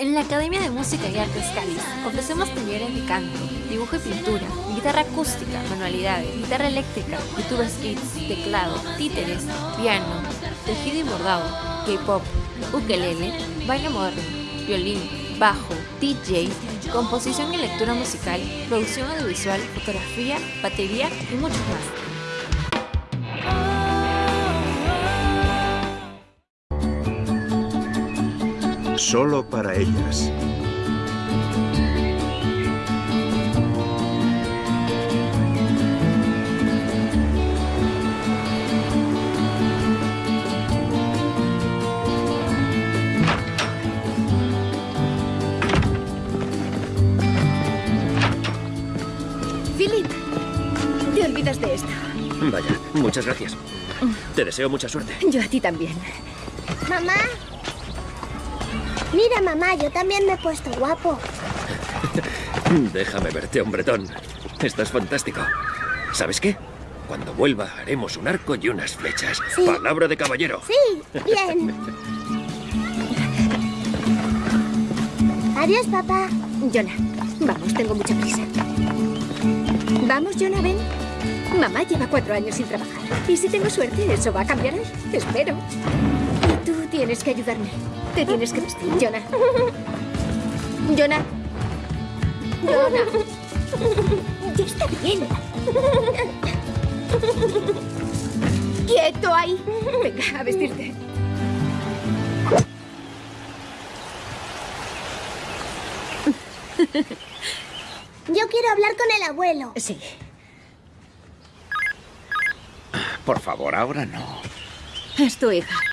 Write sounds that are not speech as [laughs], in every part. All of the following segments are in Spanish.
En la Academia de Música y Artes Cáliz ofrecemos talleres de canto, dibujo y pintura, guitarra acústica, manualidades, guitarra eléctrica, YouTube Skits, teclado, títeres, piano, tejido y bordado, K-pop, ukelele, baile moderno, violín, bajo, DJ, composición y lectura musical, producción audiovisual, fotografía, batería y mucho más. Solo para ellas. Philip, te olvidas de esto. Vaya, muchas gracias. Te deseo mucha suerte. Yo a ti también. Mamá. Mira, mamá, yo también me he puesto guapo. [laughs] Déjame verte, hombretón. Estás fantástico. ¿Sabes qué? Cuando vuelva haremos un arco y unas flechas. Sí. Palabra de caballero. Sí, bien. [laughs] Adiós, papá. Jonah, vamos, tengo mucha prisa. Vamos, Jonah, ven. Mamá lleva cuatro años sin trabajar. Y si tengo suerte, eso va a cambiar hoy. Espero. Tú tienes que ayudarme. Te tienes que vestir, Jonah. Jonah. Jonah. Ya está bien. ¡Quieto ahí! Venga, a vestirte. Yo quiero hablar con el abuelo. Sí. Por favor, ahora no. Es tu hija.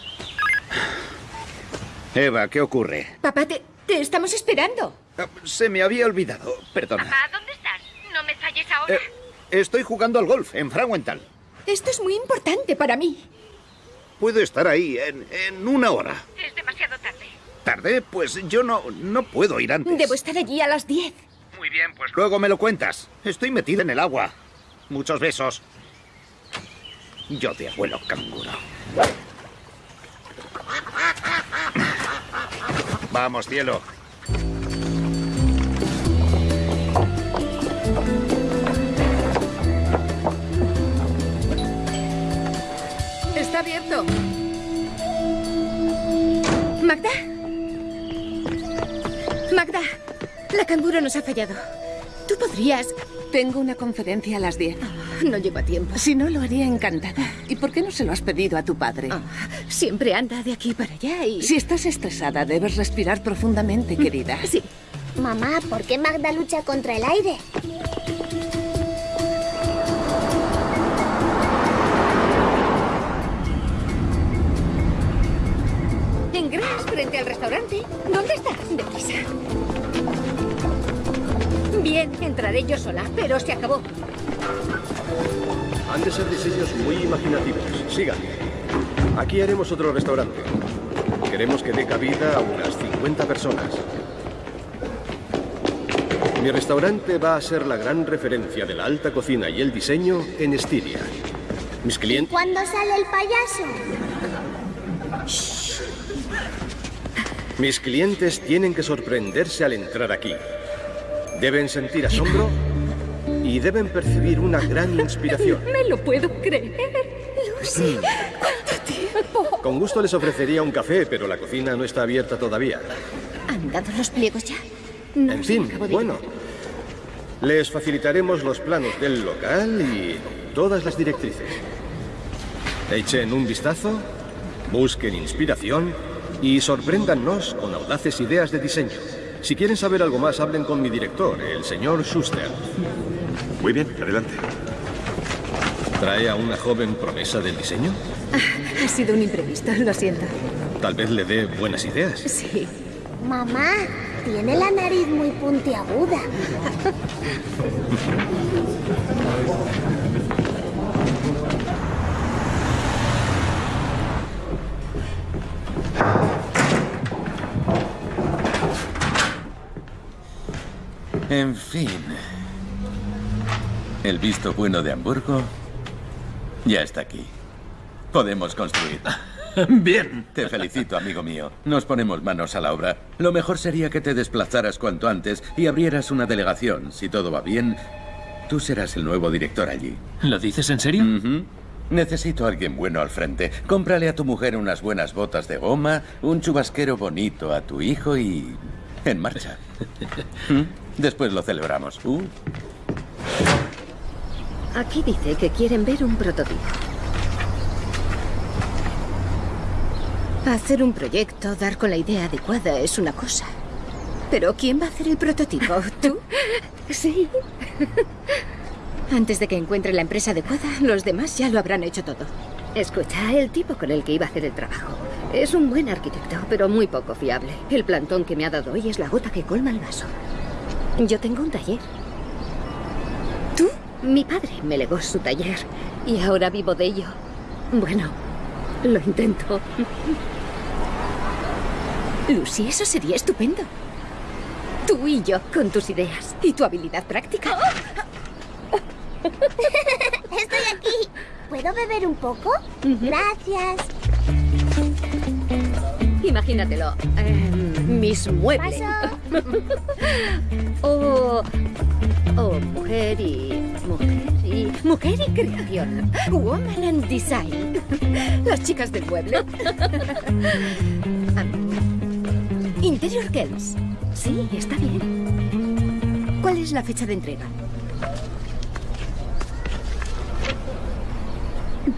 Eva, ¿qué ocurre? Papá, te, te estamos esperando. Ah, Se me había olvidado. Perdona. ¿dónde estás? No me falles ahora. Eh, estoy jugando al golf en Frauenthal. Esto es muy importante para mí. Puedo estar ahí en, en una hora. Es demasiado tarde. ¿Tarde? Pues yo no, no puedo ir antes. Debo estar allí a las 10. Muy bien, pues luego me lo cuentas. Estoy metida en el agua. Muchos besos. Yo de abuelo canguro. Vamos, cielo. Está abierto. Magda. Magda, la canguro nos ha fallado. Tú podrías... Tengo una conferencia a las 10. [laughs] No llego a tiempo. Si no, lo haría encantada. ¿Y por qué no se lo has pedido a tu padre? Ah, siempre anda de aquí para allá y... Si estás estresada, debes respirar profundamente, querida. Sí. Mamá, ¿por qué Magda lucha contra el aire? En Gras, frente al restaurante. ¿Dónde está? Deprisa. Bien, entraré yo sola, pero se acabó. Han de ser diseños muy imaginativos. Sigan. Aquí haremos otro restaurante. Queremos que dé cabida a unas 50 personas. Mi restaurante va a ser la gran referencia de la alta cocina y el diseño en Estiria. Mis clientes... ¿Cuándo sale el payaso? Mis clientes tienen que sorprenderse al entrar aquí. Deben sentir asombro y deben percibir una gran inspiración. [laughs] Me lo puedo creer. Lucy, ¿cuánto tiempo? Con gusto les ofrecería un café, pero la cocina no está abierta todavía. ¿Han dado los pliegos ya? No En fin, bueno. Les facilitaremos los planos del local y todas las directrices. Echen un vistazo, busquen inspiración y sorpréndannos con audaces ideas de diseño. Si quieren saber algo más, hablen con mi director, el señor Schuster. Muy bien, adelante. ¿Trae a una joven promesa del diseño? Ah, ha sido un imprevisto, lo siento. Tal vez le dé buenas ideas. Sí. Mamá, tiene la nariz muy puntiaguda. En fin. El visto bueno de Hamburgo ya está aquí. Podemos construir. [laughs] Bien. Te felicito, amigo mío. Nos ponemos manos a la obra. Lo mejor sería que te desplazaras cuanto antes y abrieras una delegación. Si todo va bien, tú serás el nuevo director allí. ¿Lo dices en serio? Necesito a alguien bueno al frente. Cómprale a tu mujer unas buenas botas de goma, un chubasquero bonito a tu hijo y... en marcha. [laughs] ¿Mm? Después lo celebramos. Uh. Aquí dice que quieren ver un prototipo. Hacer un proyecto, dar con la idea adecuada es una cosa. Pero ¿quién va a hacer el prototipo? ¿Tú? [laughs] Sí. Antes de que encuentre la empresa adecuada, los demás ya lo habrán hecho todo. Escucha, el tipo con el que iba a hacer el trabajo es un buen arquitecto, pero muy poco fiable. El plantón que me ha dado hoy es la gota que colma el vaso. Yo tengo un taller. Mi padre me legó su taller y ahora vivo de ello. Bueno, lo intento. Lucy, eso sería estupendo. Tú y yo, con tus ideas y tu habilidad práctica. [laughs] Estoy aquí. ¿Puedo beber un poco? Gracias. Imagínatelo. em, mis muebles. o, [laughs] o mujer y... Mujer y... Mujer y creación. Woman and Design. Las chicas del mueble. [laughs] Am, Interior Girls. Sí, está bien. ¿Cuál es la fecha de entrega?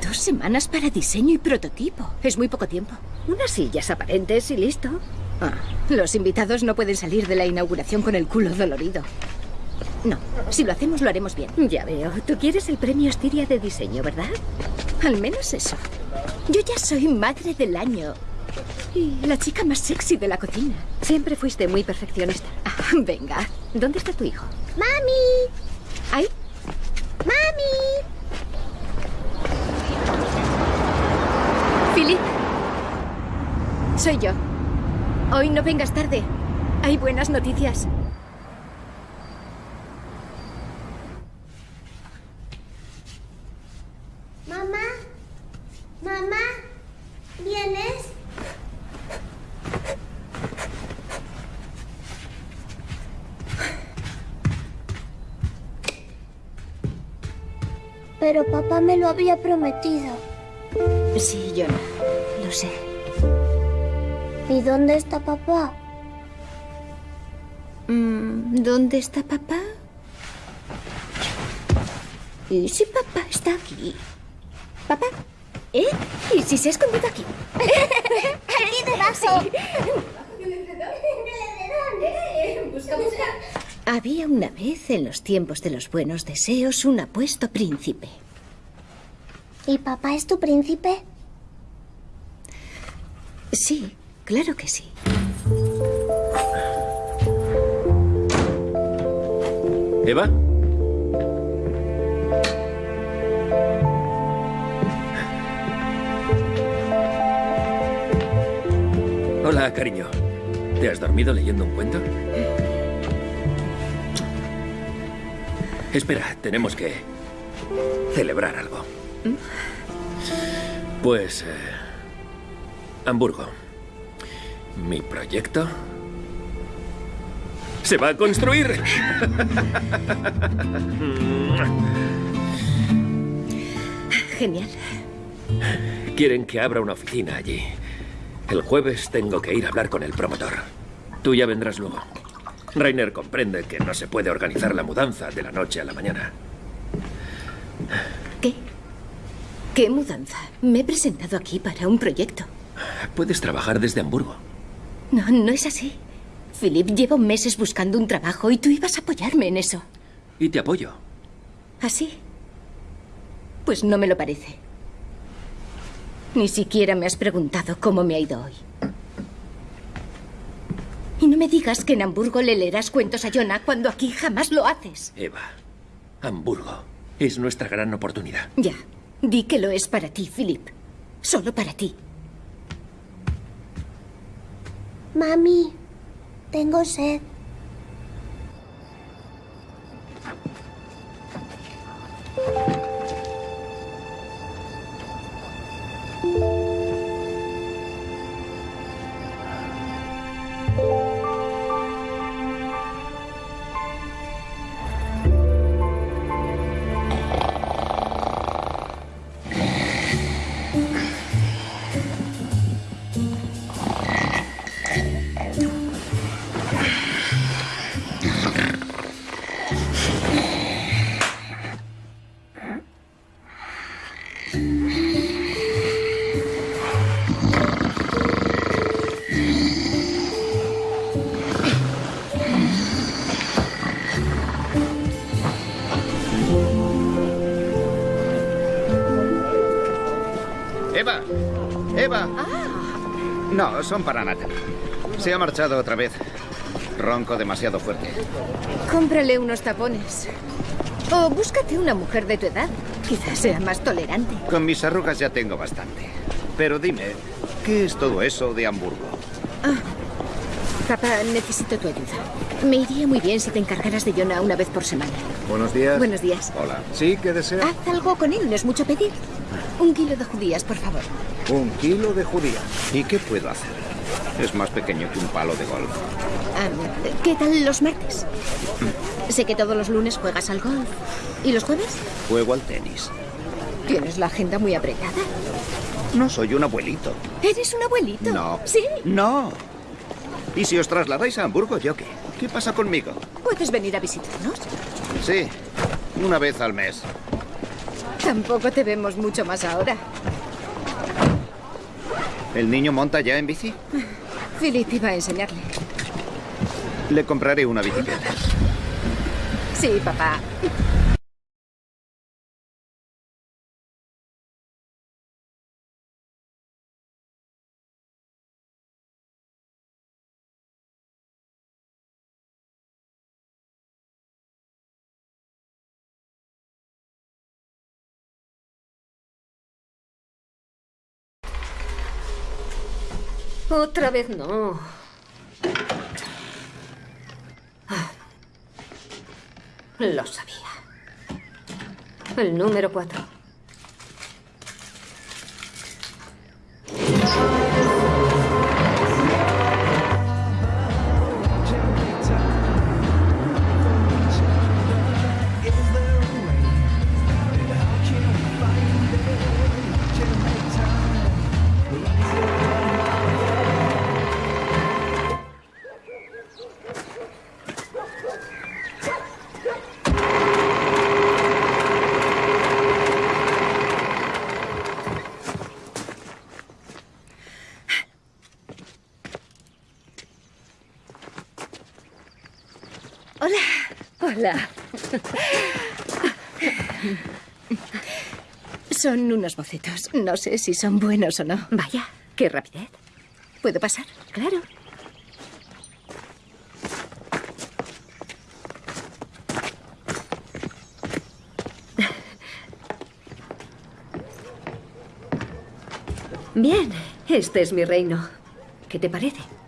Dos semanas para diseño y prototipo. Es muy poco tiempo. Unas sillas aparentes y listo. Ah, los invitados no pueden salir de la inauguración con el culo dolorido. No, si lo hacemos lo haremos bien. Ya veo. Tú quieres el premio Estiria de diseño, ¿verdad? Al menos eso. Yo ya soy madre del año. Y la chica más sexy de la cocina. Siempre fuiste muy perfeccionista. Ah, venga. ¿Dónde está tu hijo? ¡Mami! ¿Ahí? ¡Mami! Philip. Soy yo. Hoy no vengas tarde. Hay buenas noticias. Mamá. Mamá. ¿Vienes? Pero papá me lo había prometido. Sí, yo Lo sé. ¿Y dónde está papá? Mm, ¿Dónde está papá? ¿Y si papá está aquí? ¿Papá? ¿Eh? ¿Y si se ha escondido aquí? Aquí debajo. Había una vez, en los tiempos de los buenos deseos, un apuesto príncipe. ¿Y papá es tu príncipe? Sí, claro que sí. ¿Eva? Hola, cariño. ¿Te has dormido leyendo un cuento? Espera, tenemos que celebrar algo. Pues... eh, Hamburgo. Mi proyecto... ¡Se va a construir! Genial. Quieren que abra una oficina allí. El jueves tengo que ir a hablar con el promotor. Tú ya vendrás luego. Rainer comprende que no se puede organizar la mudanza de la noche a la mañana. ¿Qué? ¿Qué mudanza? Me he presentado aquí para un proyecto. Puedes trabajar desde Hamburgo. No, no es así. Philip, llevo meses buscando un trabajo y tú ibas a apoyarme en eso. Y te apoyo. ¿Así? Pues no me lo parece. Ni siquiera me has preguntado cómo me ha ido hoy. Y no me digas que en Hamburgo le leerás cuentos a Jonah cuando aquí jamás lo haces. Eva, Hamburgo es nuestra gran oportunidad. Ya, di que lo es para ti, Philip. Solo para ti. Mami, tengo sed. No, son para Natalie. Se ha marchado otra vez. Ronco demasiado fuerte. Cómprale unos tapones. O búscate una mujer de tu edad. Quizás sea más tolerante. Con mis arrugas ya tengo bastante. Pero dime, ¿qué es todo eso de Hamburgo? Papá, necesito tu ayuda. Me iría muy bien si te encargaras de Jonah una vez por semana. Buenos días. Buenos días. Hola. ¿Sí? ¿Qué desea? Haz algo con él, no es mucho pedir. Un kilo de judías, por favor. Un kilo de judía. ¿Y qué puedo hacer? Es más pequeño que un palo de golf. Ah, ¿Qué tal los martes? Sé que todos los lunes juegas al golf. ¿Y los jueves? Juego al tenis. Tienes la agenda muy apretada. No soy un abuelito. ¿Eres un abuelito? No. ¿Sí? No. ¿Y si os trasladáis a Hamburgo, yo qué? ¿Qué pasa conmigo? ¿Puedes venir a visitarnos? Sí, una vez al mes. Tampoco te vemos mucho más ahora. ¿El niño monta ya en bici? Philip iba a enseñarle. Le compraré una bicicleta. Sí, papá. Otra vez no. Lo sabía. El número cuatro. Hola. Son unos bocetos. No sé si son buenos o no. Vaya, qué rapidez. ¿Puedo pasar? Claro. Bien, este es mi reino. ¿Qué te parece?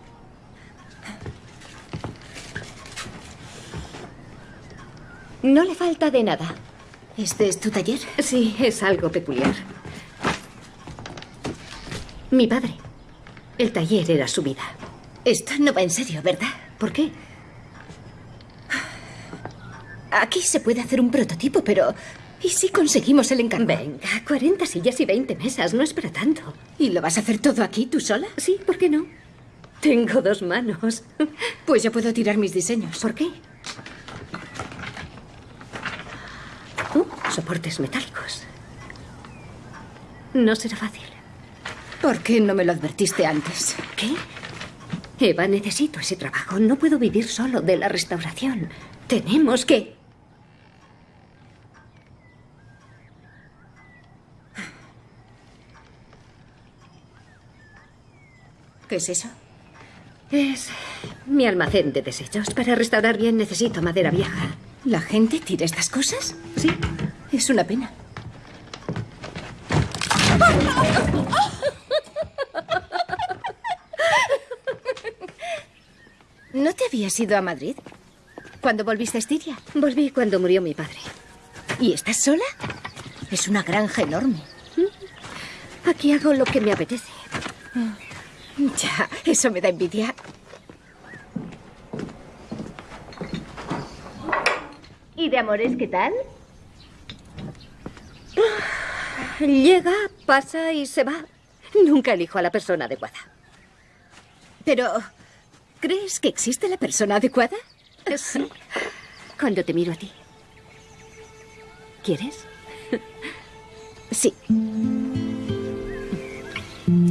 No le falta de nada. ¿Este es tu taller? Sí, es algo peculiar. Mi padre. El taller era su vida. Esto no va en serio, ¿verdad? ¿Por qué? Aquí se puede hacer un prototipo, pero... ¿Y si conseguimos el encargo? Venga, 40 sillas y 20 mesas, no es para tanto. ¿Y lo vas a hacer todo aquí, tú sola? Sí, ¿por qué no? Tengo dos manos. Pues yo puedo tirar mis diseños. ¿Por qué? Uh, soportes metálicos. No será fácil. ¿Por qué no me lo advertiste antes? ¿Qué? Eva, necesito ese trabajo. No puedo vivir solo de la restauración. Tenemos que... ¿Qué es eso? Es mi almacén de desechos. Para restaurar bien necesito madera vieja. ¿La gente tira estas cosas? Sí. Es una pena. ¿No te habías ido a Madrid? ¿Cuándo volviste a Estiria? Volví cuando murió mi padre. ¿Y estás sola? Es una granja enorme. Aquí hago lo que me apetece. Ya, eso me da envidia. ¿Y de amores qué tal? Llega, pasa y se va. Nunca elijo a la persona adecuada. Pero, ¿crees que existe la persona adecuada? Sí. Cuando te miro a ti. ¿Quieres? Sí.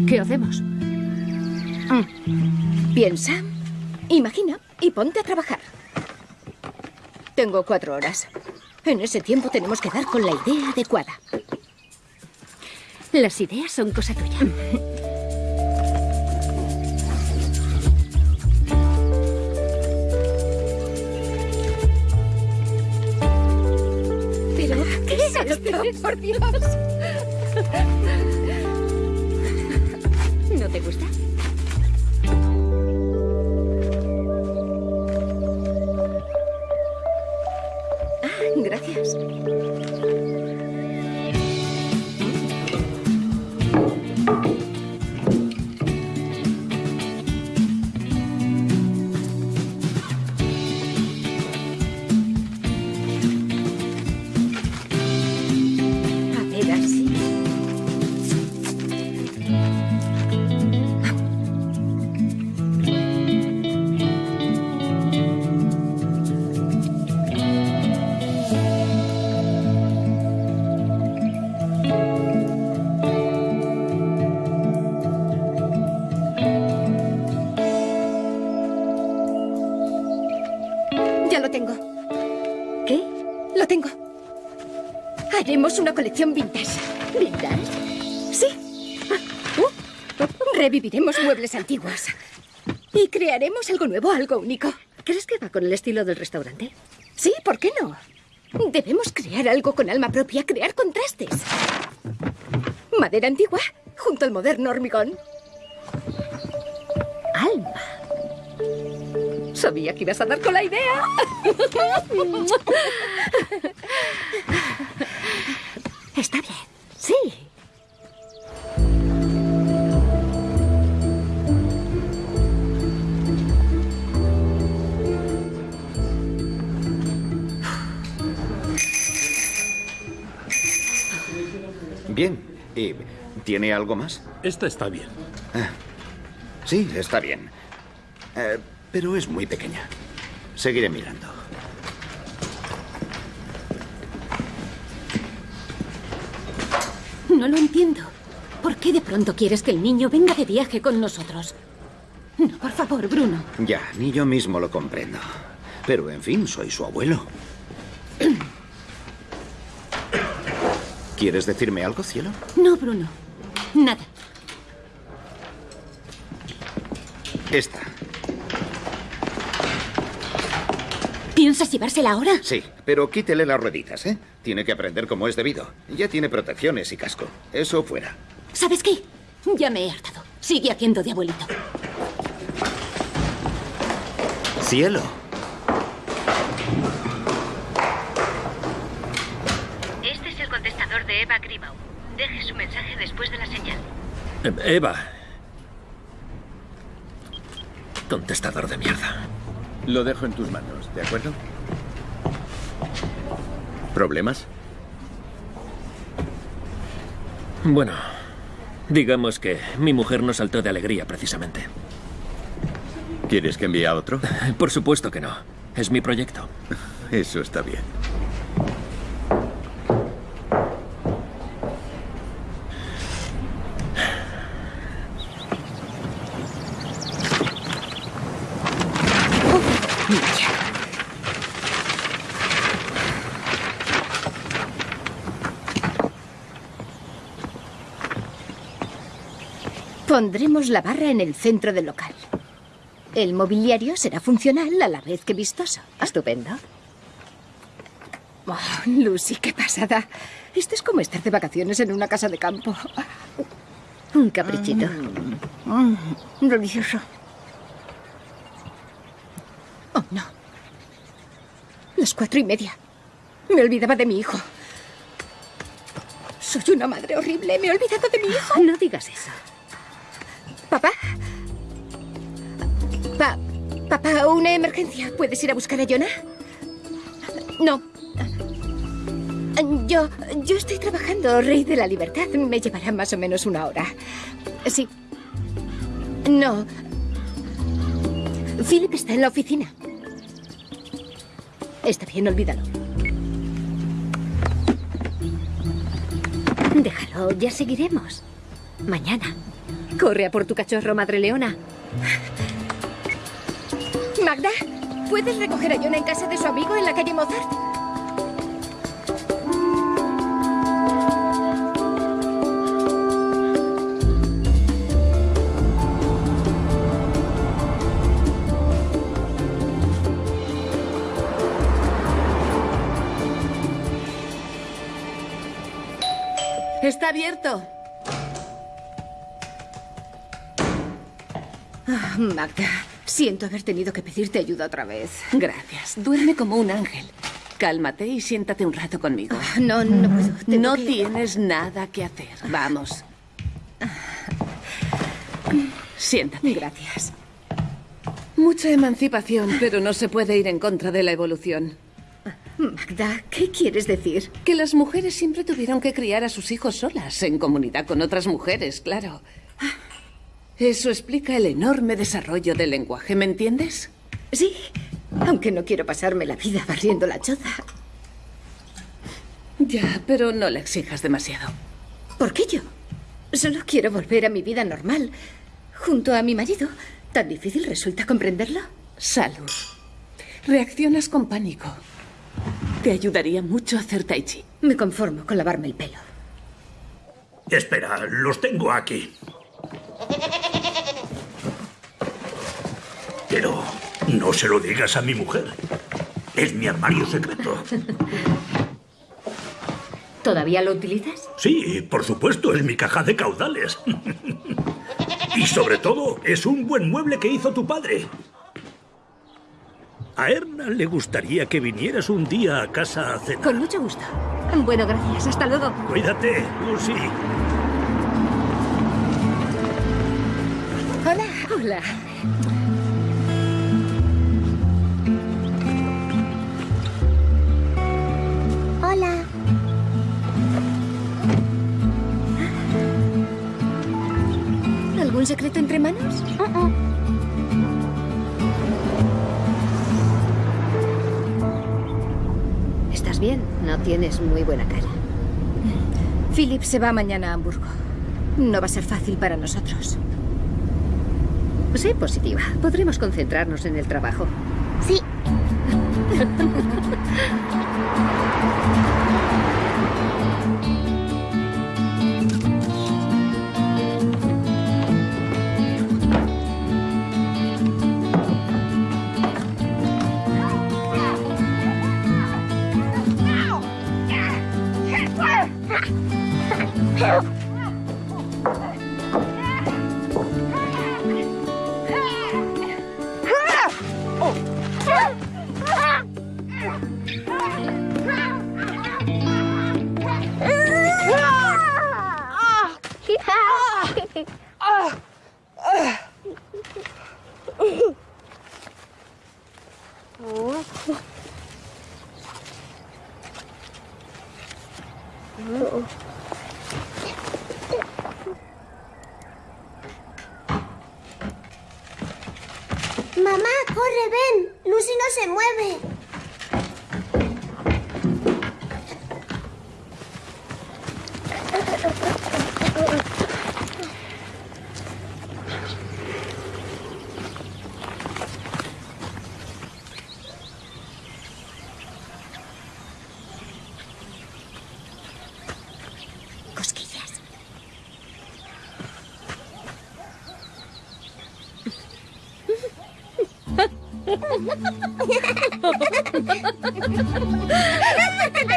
¿Qué hacemos? Mm. Piensa, imagina y ponte a trabajar. Tengo cuatro horas. En ese tiempo tenemos que dar con la idea adecuada. Las ideas son cosa tuya. Pero, ¿qué es esto? Por Dios. ¿No te gusta? Vintage. ¿Vintage? Sí. Ah, uh, reviviremos muebles antiguos. Y crearemos algo nuevo, algo único. ¿Crees que va con el estilo del restaurante? Sí, ¿por qué no? Debemos crear algo con alma propia, crear contrastes. Madera antigua junto al moderno hormigón. Alma. Sabía que ibas a dar con la idea. [laughs] Está bien. Sí. Bien. ¿Y tiene algo más? Esta está bien. Ah, sí, está bien. Eh, pero es muy pequeña. Seguiré mirando. No lo entiendo. ¿Por qué de pronto quieres que el niño venga de viaje con nosotros? No, por favor, Bruno. Ya, ni yo mismo lo comprendo. Pero, en fin, soy su abuelo. ¿Quieres decirme algo, cielo? No, Bruno. Nada. Esta. ¿Piensas llevársela ahora? Sí, pero quítele las rueditas, ¿eh? Tiene que aprender como es debido. Ya tiene protecciones y casco. Eso fuera. ¿Sabes qué? Ya me he hartado. Sigue haciendo de abuelito. Cielo. Este es el contestador de Eva Grimau. Deje su mensaje después de la señal. Eh, Eva. Contestador de mierda. Lo dejo en tus manos, ¿de acuerdo? ¿Problemas? Bueno, digamos que mi mujer no saltó de alegría precisamente. ¿Quieres que envíe a otro? Por supuesto que no. Es mi proyecto. Eso está bien. Pondremos la barra en el centro del local. El mobiliario será funcional a la vez que vistoso. Estupendo. Oh, Lucy, qué pasada. Esto es como estar de vacaciones en una casa de campo. Un caprichito. Mm, delicioso. Oh, no. Las cuatro y media. Me olvidaba de mi hijo. Soy una madre horrible. Me he olvidado de mi hijo. No digas eso. ¿Papá? Pa- papá, una emergencia. ¿Puedes ir a buscar a Jonah? No. Yo, yo estoy trabajando, Rey de la Libertad. Me llevará más o menos una hora. Sí. No. Philip está en la oficina. Está bien, olvídalo. Déjalo, ya seguiremos. Mañana. Corre a por tu cachorro, madre leona. Magda, ¿puedes recoger a Jonah en casa de su amigo en la calle Mozart? Está abierto. Ah, Magda, siento haber tenido que pedirte ayuda otra vez. Gracias. Duerme como un ángel. Cálmate y siéntate un rato conmigo. Ah, no, no puedo. No que- tienes nada que hacer. Vamos. Siéntate. Gracias. Mucha emancipación, pero no se puede ir en contra de la evolución. Magda, ¿qué quieres decir? Que las mujeres siempre tuvieron que criar a sus hijos solas, en comunidad con otras mujeres, claro. Eso explica el enorme desarrollo del lenguaje, ¿me entiendes? Sí, aunque no quiero pasarme la vida barriendo la choza. Ya, pero no le exijas demasiado. ¿Por qué yo? Solo quiero volver a mi vida normal, junto a mi marido. ¿Tan difícil resulta comprenderlo? Salud. Reaccionas con pánico. Te ayudaría mucho hacer tai chi. Me conformo con lavarme el pelo. Espera, los tengo aquí. No se lo digas a mi mujer. Es mi armario secreto. ¿Todavía lo utilizas? Sí, por supuesto, es mi caja de caudales. Y sobre todo, es un buen mueble que hizo tu padre. A Erna le gustaría que vinieras un día a casa a cenar. Con mucho gusto. Bueno, gracias. Hasta luego. Cuídate, Lucy. Hola. Hola. Hola. ¿Algún secreto entre manos? ¿Estás bien? No tienes muy buena cara. Philip se va mañana a Hamburgo. No va a ser fácil para nosotros. Sé positiva. Podremos concentrarnos en el trabajo. Sí. [laughs]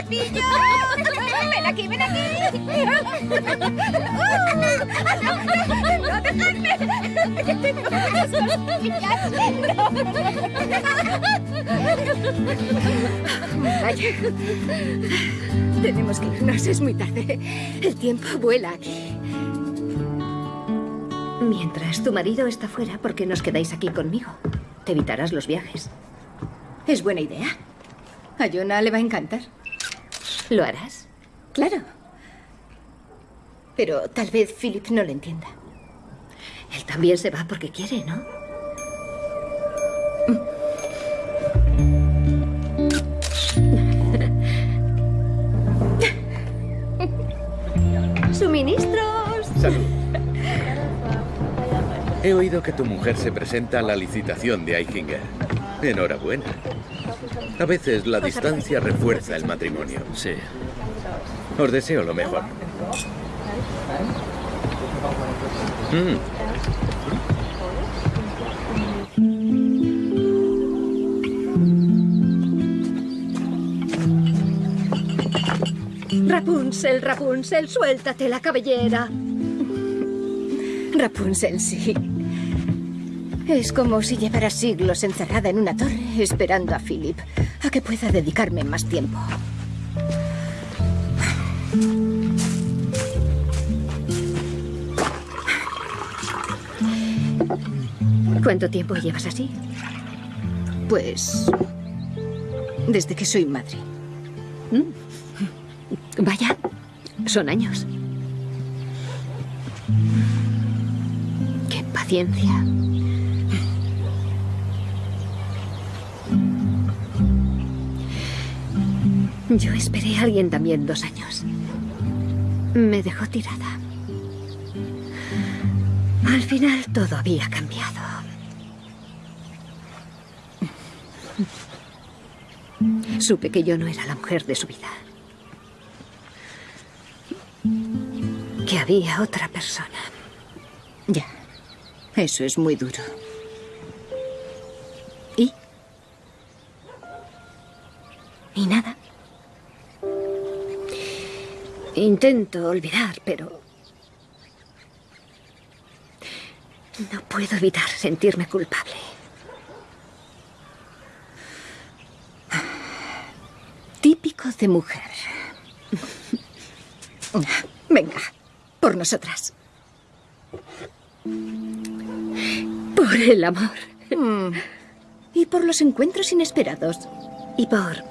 pillo! ¡Ven aquí, ven aquí! ¡No, dejadme! ¡Que tengo unas cosquillas! Vaya. Tenemos que irnos, es muy tarde. El tiempo vuela aquí. Mientras tu marido está fuera, ¿por qué nos quedáis aquí conmigo? Te evitarás los viajes. Es buena idea. A Jonah le va a encantar. ¿Lo harás? Claro. Pero tal vez Philip no lo entienda. Él también se va porque quiere, ¿no? Oído que tu mujer se presenta a la licitación de Eichinger. Enhorabuena. A veces la distancia refuerza el matrimonio. Sí. Os deseo lo mejor. Mm. Rapunzel, Rapunzel, suéltate la cabellera. Rapunzel, sí. Es como si llevara siglos encerrada en una torre esperando a Philip, a que pueda dedicarme más tiempo. ¿Cuánto tiempo llevas así? Pues... desde que soy madre. Mm. Vaya, son años. Qué paciencia. Yo esperé a alguien también dos años. Me dejó tirada. Al final todo había cambiado. Supe que yo no era la mujer de su vida. Que había otra persona. Ya, eso es muy duro. ¿Y? ¿Y nada? Intento olvidar, pero... No puedo evitar sentirme culpable. Típico de mujer. Venga, por nosotras. Por el amor. Y por los encuentros inesperados. Y por...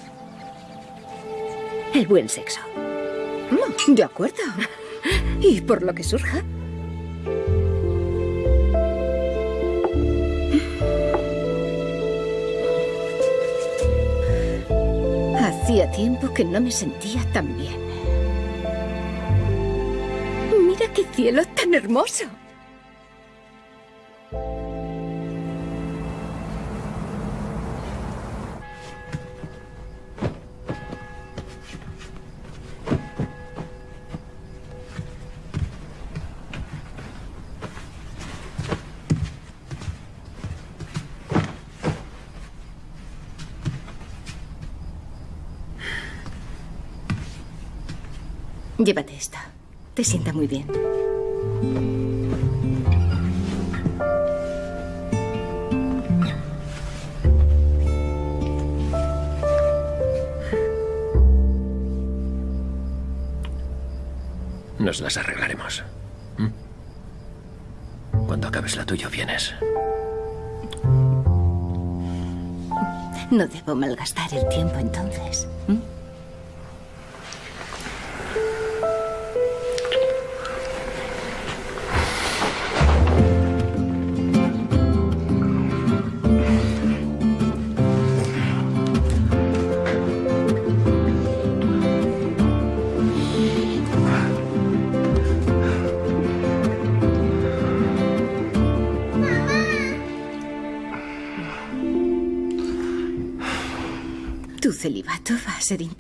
El buen sexo. Mm, De acuerdo. Y por lo que surja. Hacía tiempo que no me sentía tan bien. Mira qué cielo tan hermoso. Llévate esta. Te sienta muy bien. Nos las arreglaremos. ¿Mm? Cuando acabes la tuya, vienes. No debo malgastar el tiempo entonces. ¿m?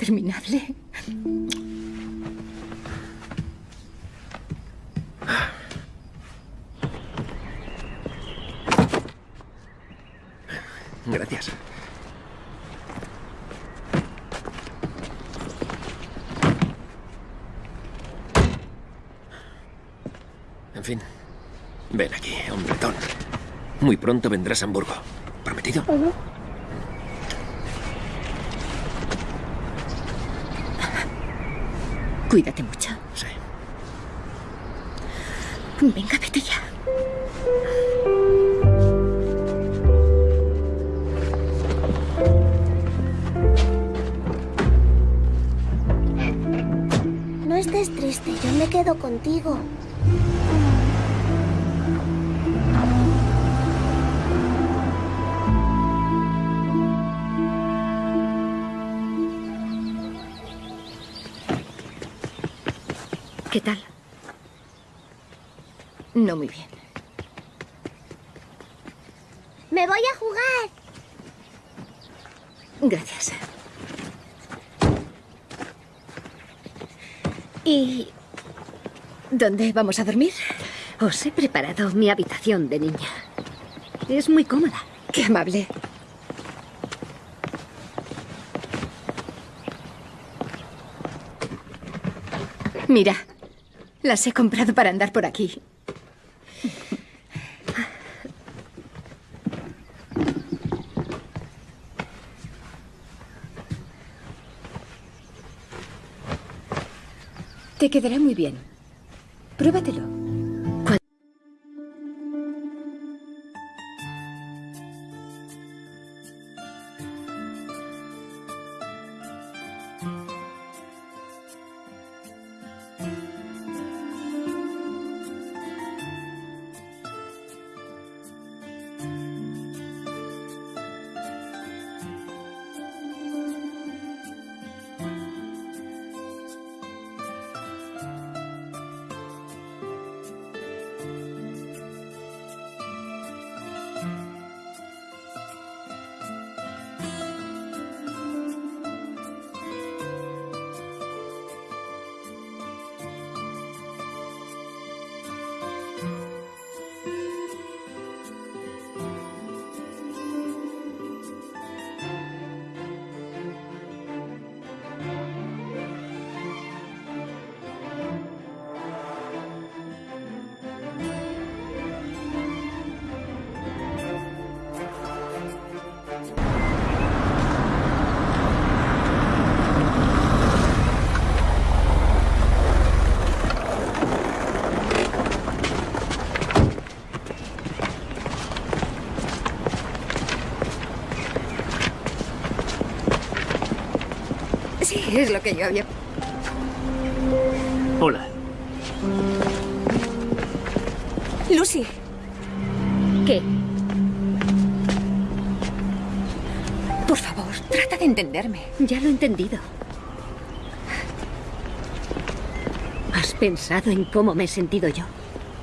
Interminable. Gracias. En fin. Ven aquí, hombretón. Muy pronto vendrás a Hamburgo. ¿Prometido? Cuídate mucho. Sí. Venga, vete ya. No estés triste, yo me quedo contigo. ¿Qué tal? No muy bien. Me voy a jugar. Gracias. ¿Y dónde vamos a dormir? Os he preparado mi habitación de niña. Es muy cómoda. Qué amable. Mira, las he comprado para andar por aquí. Te quedará muy bien. Pruébatelo. Es lo que yo había... Hola. Lucy. ¿Qué? Por favor, trata de entenderme. Ya lo he entendido. ¿Has pensado en cómo me he sentido yo?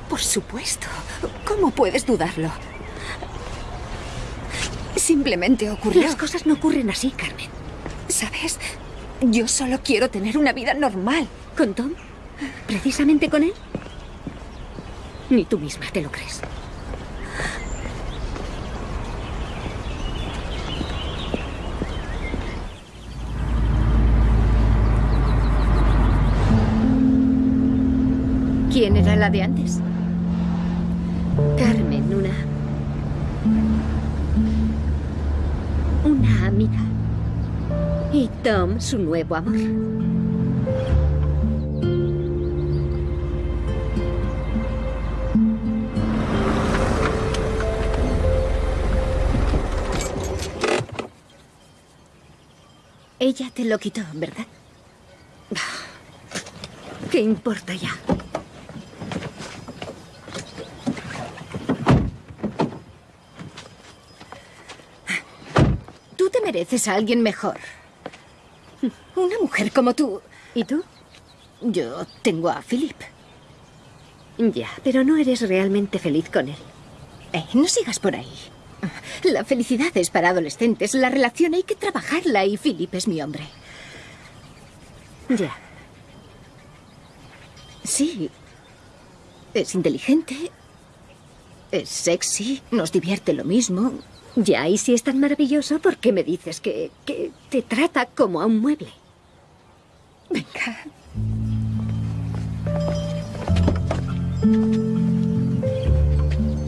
Por supuesto. ¿Cómo puedes dudarlo? Simplemente ocurrió. Las cosas no ocurren así, Carmen. ¿Sabes? Yo solo quiero tener una vida normal. ¿Con Tom? ¿Precisamente con él? Ni tú misma te lo crees. ¿Quién era la de antes? Su nuevo amor. Ella te lo quitó, ¿verdad? ¿Qué importa ya? Tú te mereces a alguien mejor. Una mujer como tú. ¿Y tú? Yo tengo a Philip. Ya, pero no eres realmente feliz con él. Eh, no sigas por ahí. La felicidad es para adolescentes. La relación hay que trabajarla y Philip es mi hombre. Ya. Sí. Es inteligente. Es sexy. Nos divierte lo mismo. Ya, y si es tan maravilloso, ¿por qué me dices que, que te trata como a un mueble? Venga.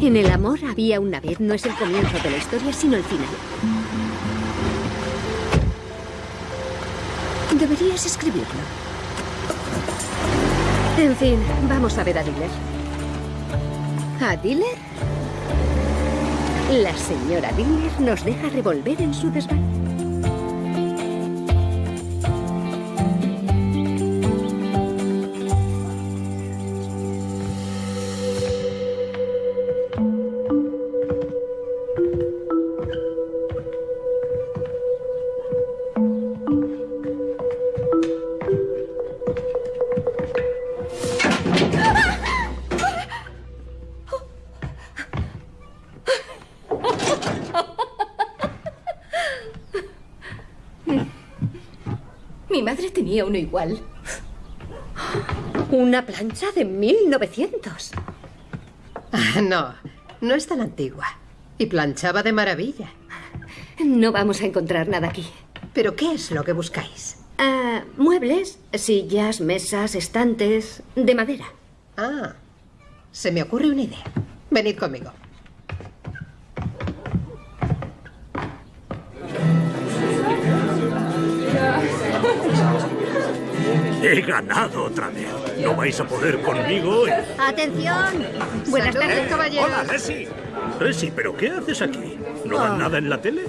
En el amor había una vez, no es el comienzo de la historia, sino el final. Deberías escribirlo. En fin, vamos a ver a Diller. ¿A Diller? La señora Diller nos deja revolver en su desván. Uno igual. Una plancha de 1900. Ah, no, no es tan antigua. Y planchaba de maravilla. No vamos a encontrar nada aquí. ¿Pero qué es lo que buscáis? Ah, muebles, sillas, mesas, estantes, de madera. Ah, se me ocurre una idea. Venid conmigo. He ganado otra vez. No vais a poder conmigo. eh. ¡Atención! Buenas tardes. caballeros. Hola, Leslie. Leslie, ¿pero qué haces aquí? ¿No dan Ah. nada en la tele?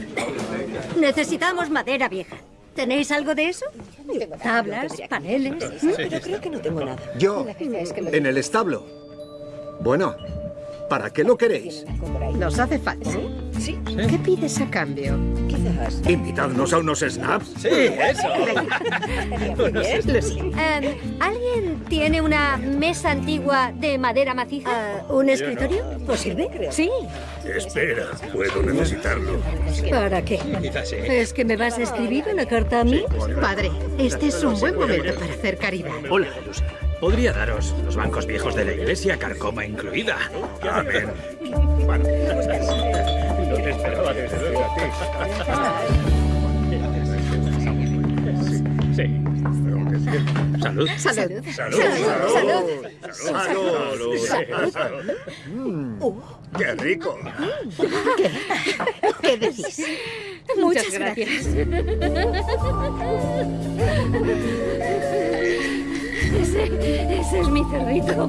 Necesitamos madera vieja. ¿Tenéis algo de eso? Tablas, paneles. Pero creo que no tengo nada. Yo, en el establo. Bueno, ¿para qué lo queréis? Nos hace falta. ¿Sí? ¿Qué pides a cambio? Quizás. ¿Invitadnos a unos snaps? Sí, eso. [laughs] Em, ¿Alguien tiene una mesa antigua de madera maciza? Ah, ¿Un escritorio? ¿Os sirve? Sí. Espera, puedo necesitarlo. ¿Para qué? ¿Es que me vas a escribir una carta a mí? Padre, este es un buen momento para hacer caridad. Hola, Lucy. Podría daros los bancos viejos de la iglesia, carcoma incluida. Amén. No te esperaba desde luego. Sí. Salud. Salud. Salud. Salud. Salud. Uh. ¡Qué rico! ¿Qué decís? Muchas gracias. Ese, ese es mi cerdito.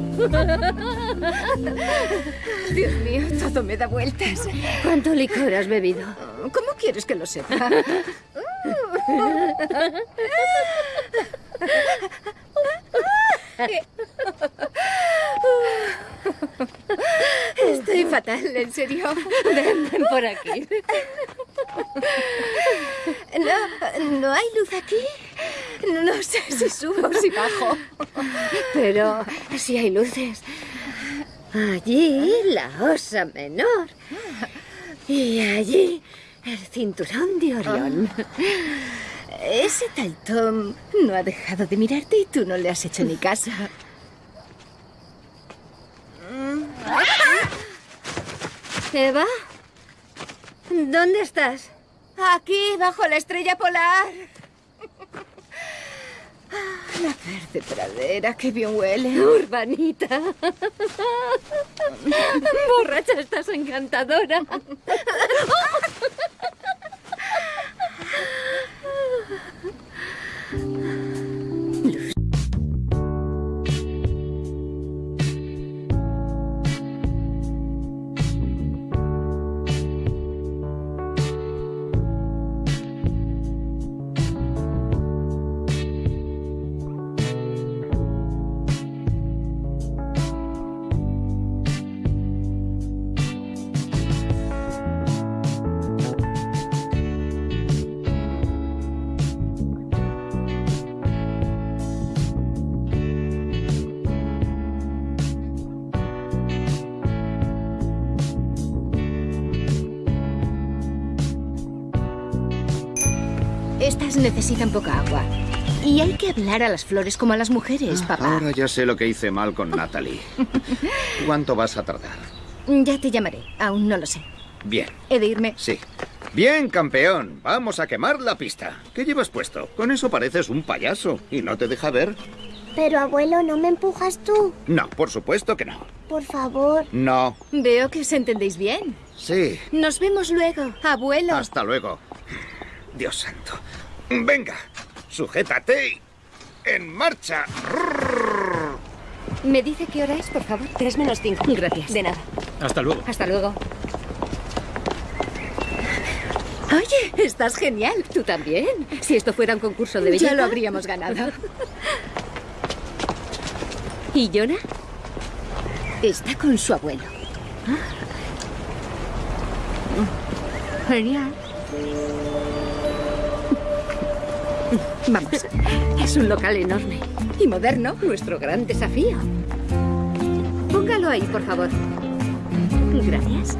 Dios mío, todo me da vueltas. ¿Cuánto licor has bebido? ¿Cómo quieres que lo sepa? Estoy fatal, en serio. Ven, ven por aquí. No, ¿no hay luz aquí? [laughs] No sé si subo o si bajo. Pero si hay luces. Allí la osa menor. Y allí el cinturón de Orión. Ese tal Tom no ha dejado de mirarte y tú no le has hecho ni caso. Eva, ¿dónde estás? Aquí, bajo la estrella polar. La verde pradera, qué bien huele. Urbanita. Borracha, estás encantadora. Necesitan poca agua. Y hay que hablar a las flores como a las mujeres, papá. Ahora ya sé lo que hice mal con Natalie. [laughs] ¿Cuánto vas a tardar? Ya te llamaré. Aún no lo sé. Bien, He de irme. sí. Bien, campeón. Vamos a quemar la pista. ¿Qué llevas puesto? Con eso pareces un payaso y no te deja ver. Pero abuelo, ¿no me empujas tú? No, por supuesto que no. Por favor. No. Veo que os entendéis bien. Sí. Nos vemos luego, abuelo. Hasta luego. Dios santo. Venga, sujétate. y En marcha. ¿Me dice qué hora es, por favor? Tres menos cinco. Gracias. De nada. Hasta luego. Hasta luego. Oye, estás genial. Tú también. Si esto fuera un concurso de belleza. Ya lo habríamos ganado. ¿Y Jonah? Está con su abuelo. Genial. Vamos. Es un local enorme. Y moderno. Nuestro gran desafío. Póngalo ahí, por favor. Gracias.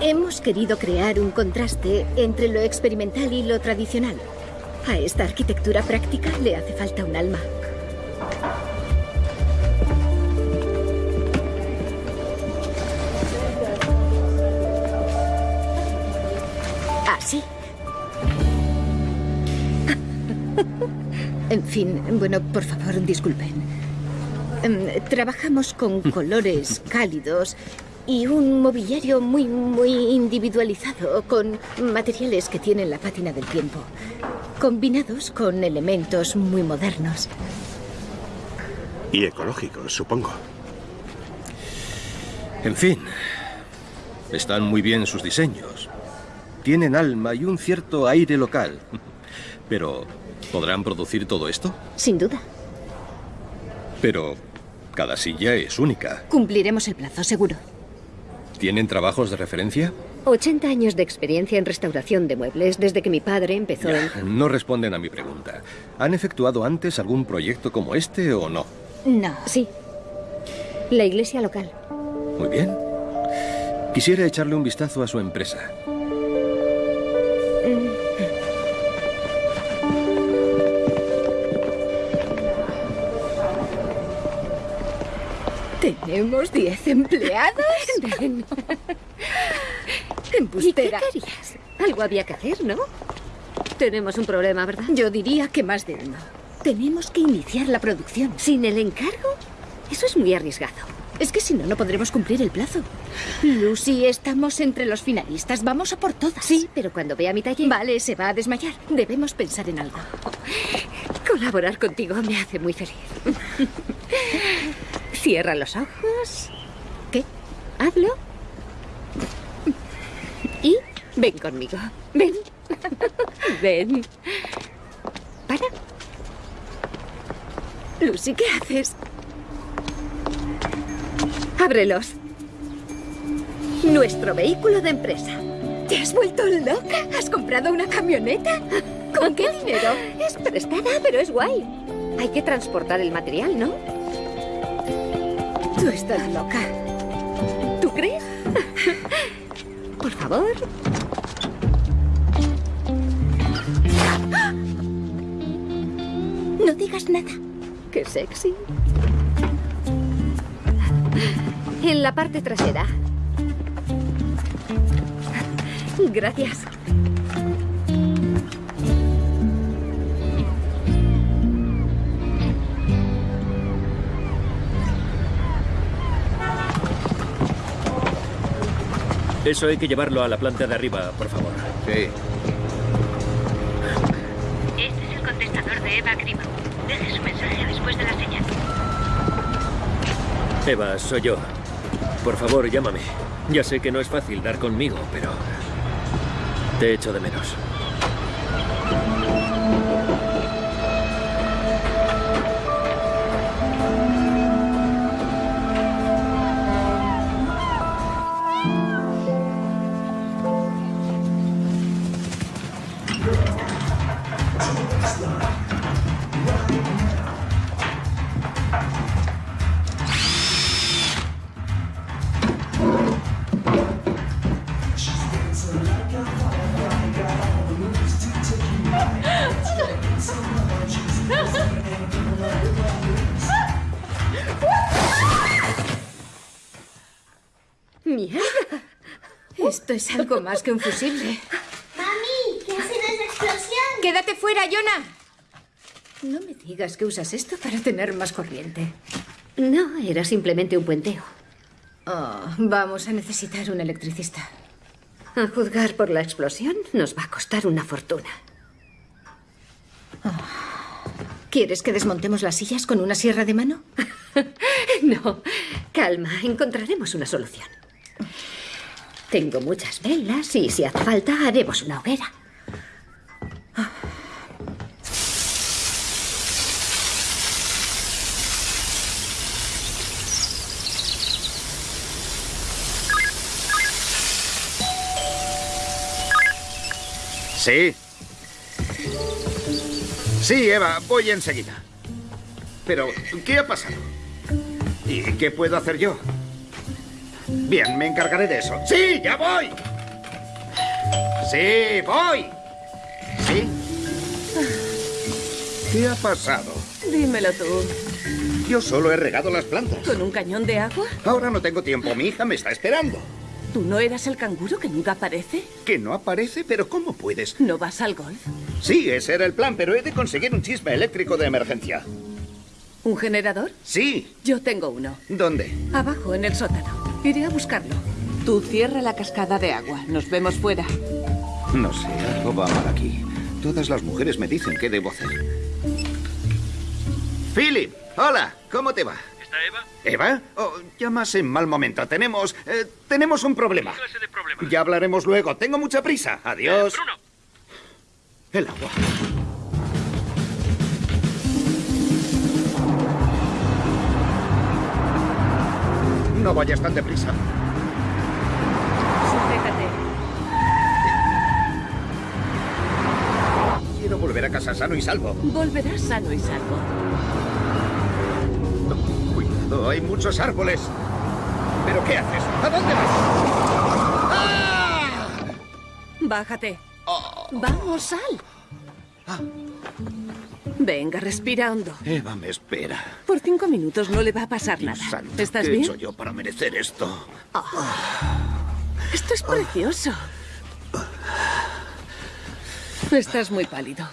Hemos querido crear un contraste entre lo experimental y lo tradicional. A esta arquitectura práctica le hace falta un alma. Fin, bueno, por favor, disculpen. Em, Trabajamos con colores cálidos y un mobiliario muy, muy individualizado, con materiales que tienen la pátina del tiempo, combinados con elementos muy modernos. Y ecológicos, supongo. En fin, están muy bien sus diseños. Tienen alma y un cierto aire local. [laughs] Pero, ¿podrán producir todo esto? Sin duda. Pero cada silla es única. Cumpliremos el plazo, seguro. ¿Tienen trabajos de referencia? 80 años de experiencia en restauración de muebles desde que mi padre empezó en... No responden a mi pregunta. ¿Han efectuado antes algún proyecto como este o no? No. Sí. La iglesia local. Muy bien. Quisiera echarle un vistazo a su empresa. ¿Tenemos 10 empleados? [laughs] Ven. Embustera. ¿Y qué querías? Algo había que hacer, ¿no? Tenemos un problema, ¿verdad? Yo diría que más de uno. Tenemos que iniciar la producción. ¿Sin el encargo? Eso es muy arriesgado. Es que si no, no podremos cumplir el plazo. Lucy, estamos entre los finalistas. Vamos a por todas. Sí, pero cuando vea mi taller... Vale, se va a desmayar. Debemos pensar en algo. Colaborar contigo me hace muy feliz. Cierra los ojos. ¿Qué? Hazlo. Y ven conmigo. Ven. Ven. Para. Lucy, ¿qué haces? Ábrelos. Nuestro vehículo de empresa. ¿Te has vuelto loca? ¿Has comprado una camioneta? ¿Con qué dinero? Es prestada, pero es guay. Hay que transportar el material, ¿no? Tú estás loca. ¿Tú crees? [laughs] Por favor. No digas nada. Qué sexy. En la parte trasera. Gracias. Eso hay que llevarlo a la planta de arriba, por favor. Sí. Este es el contestador de Eva Grima. Deje su mensaje después de la señal. Eva, soy yo. Por favor, llámame. Ya sé que no es fácil dar conmigo, pero... Te echo de menos. Algo más que un fusible. [laughs] Mami, ¿qué ha sido esa explosión? ¡Quédate fuera, Jonah! No me digas que usas esto para tener más corriente. No, era simplemente un puenteo. Oh, vamos a necesitar un electricista. A juzgar por la explosión, nos va a costar una fortuna. ¿Quieres que desmontemos las sillas con una sierra de mano? [laughs] No, calma, encontraremos una solución. Tengo muchas velas y si hace falta haremos una hoguera. Sí. Sí, Eva, voy enseguida. Pero, ¿qué ha pasado? ¿Y qué puedo hacer yo? Bien, me encargaré de eso. ¡Sí, ya voy! ¡Sí, voy! ¿Sí? ¿Qué ha pasado? Dímelo tú. Yo solo he regado las plantas. ¿Con un cañón de agua? Ahora no tengo tiempo. Mi hija me está esperando. ¿Tú no eras el canguro que nunca aparece? ¿Que no aparece? ¿Pero cómo puedes? ¿No vas al golf? Sí, ese era el plan, pero he de conseguir un chisme eléctrico de emergencia. ¿Un generador? Sí. Yo tengo uno. ¿Dónde? Abajo, en el sótano. Iré a buscarlo. Tú cierra la cascada de agua. Nos vemos fuera. No sé, algo va mal aquí. Todas las mujeres me dicen qué debo hacer. Philip, hola, ¿cómo te va? ¿Está Eva? ¿Eva? Oh, llamas en mal momento. Tenemos... eh, tenemos un problema. ¿Qué clase de problema? Ya hablaremos luego. Tengo mucha prisa. Adiós. Eh, Bruno. El agua. No vayas tan deprisa. Sujétate. Quiero volver a casa sano y salvo. Volverás sano y salvo. Cuidado, hay muchos árboles. ¿Pero qué haces? ¿A dónde vas? ¡Ah! Bájate. Vamos, sal. Venga, respira hondo. Eva me espera. Por cinco minutos no le va a pasar nada. Santo, ¿Estás ¿Qué he bien? hecho yo para merecer esto? Esto es precioso. Estás muy pálido.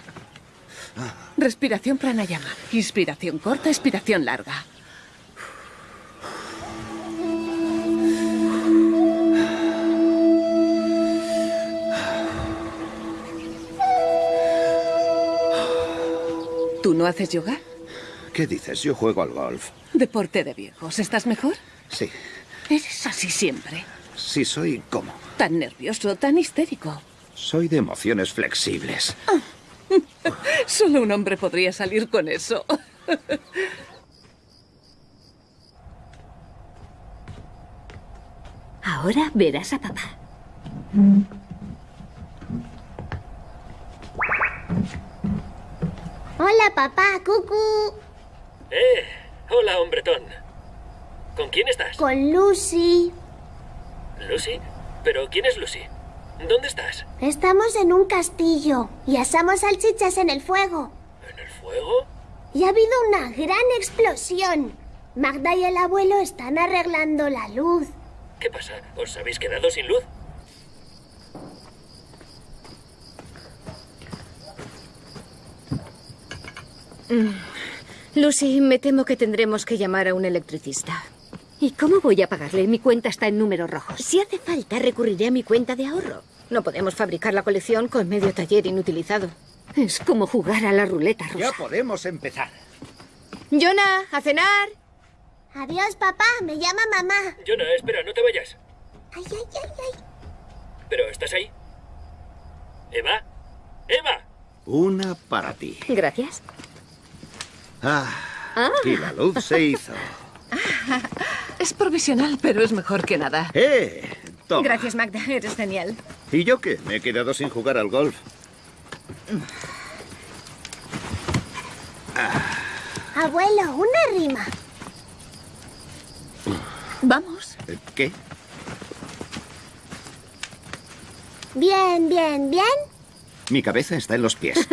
Respiración pranayama. Inspiración corta, expiración larga. ¿Tú no haces yoga? ¿Qué dices? Yo juego al golf. Deporte de viejos. ¿Estás mejor? Sí. Eres así siempre. Sí, soy como. Tan nervioso, tan histérico. Soy de emociones flexibles. [laughs] Solo un hombre podría salir con eso. [laughs] Ahora verás a papá. Hola, papá, cucu. Eh, hola, hombretón. ¿Con quién estás? Con Lucy. ¿Lucy? ¿Pero quién es Lucy? ¿Dónde estás? Estamos en un castillo y asamos salchichas en el fuego. ¿En el fuego? Y ha habido una gran explosión. Magda y el abuelo están arreglando la luz. ¿Qué pasa? ¿Os habéis quedado sin luz? Lucy, me temo que tendremos que llamar a un electricista. ¿Y cómo voy a pagarle? Mi cuenta está en números rojos. Si hace falta, recurriré a mi cuenta de ahorro. No podemos fabricar la colección con medio taller inutilizado. Es como jugar a la ruleta rusa. Ya podemos empezar. Jonah, a cenar. Adiós, papá. Me llama mamá. Jonah, espera, no te vayas. Ay, ay, ay, ay. ¿Pero estás ahí? ¿Eva? ¡Eva! Una para ti. Gracias. Ah, Ah. y la luz se hizo. [laughs] Es provisional, pero es mejor que nada. ¡Eh! Toma. Gracias, Magda. Eres genial. ¿Y yo qué? Me he quedado sin jugar al golf. Abuelo, una rima. Vamos. Eh, ¿Qué? Bien, bien, bien. Mi cabeza está en los pies. [laughs]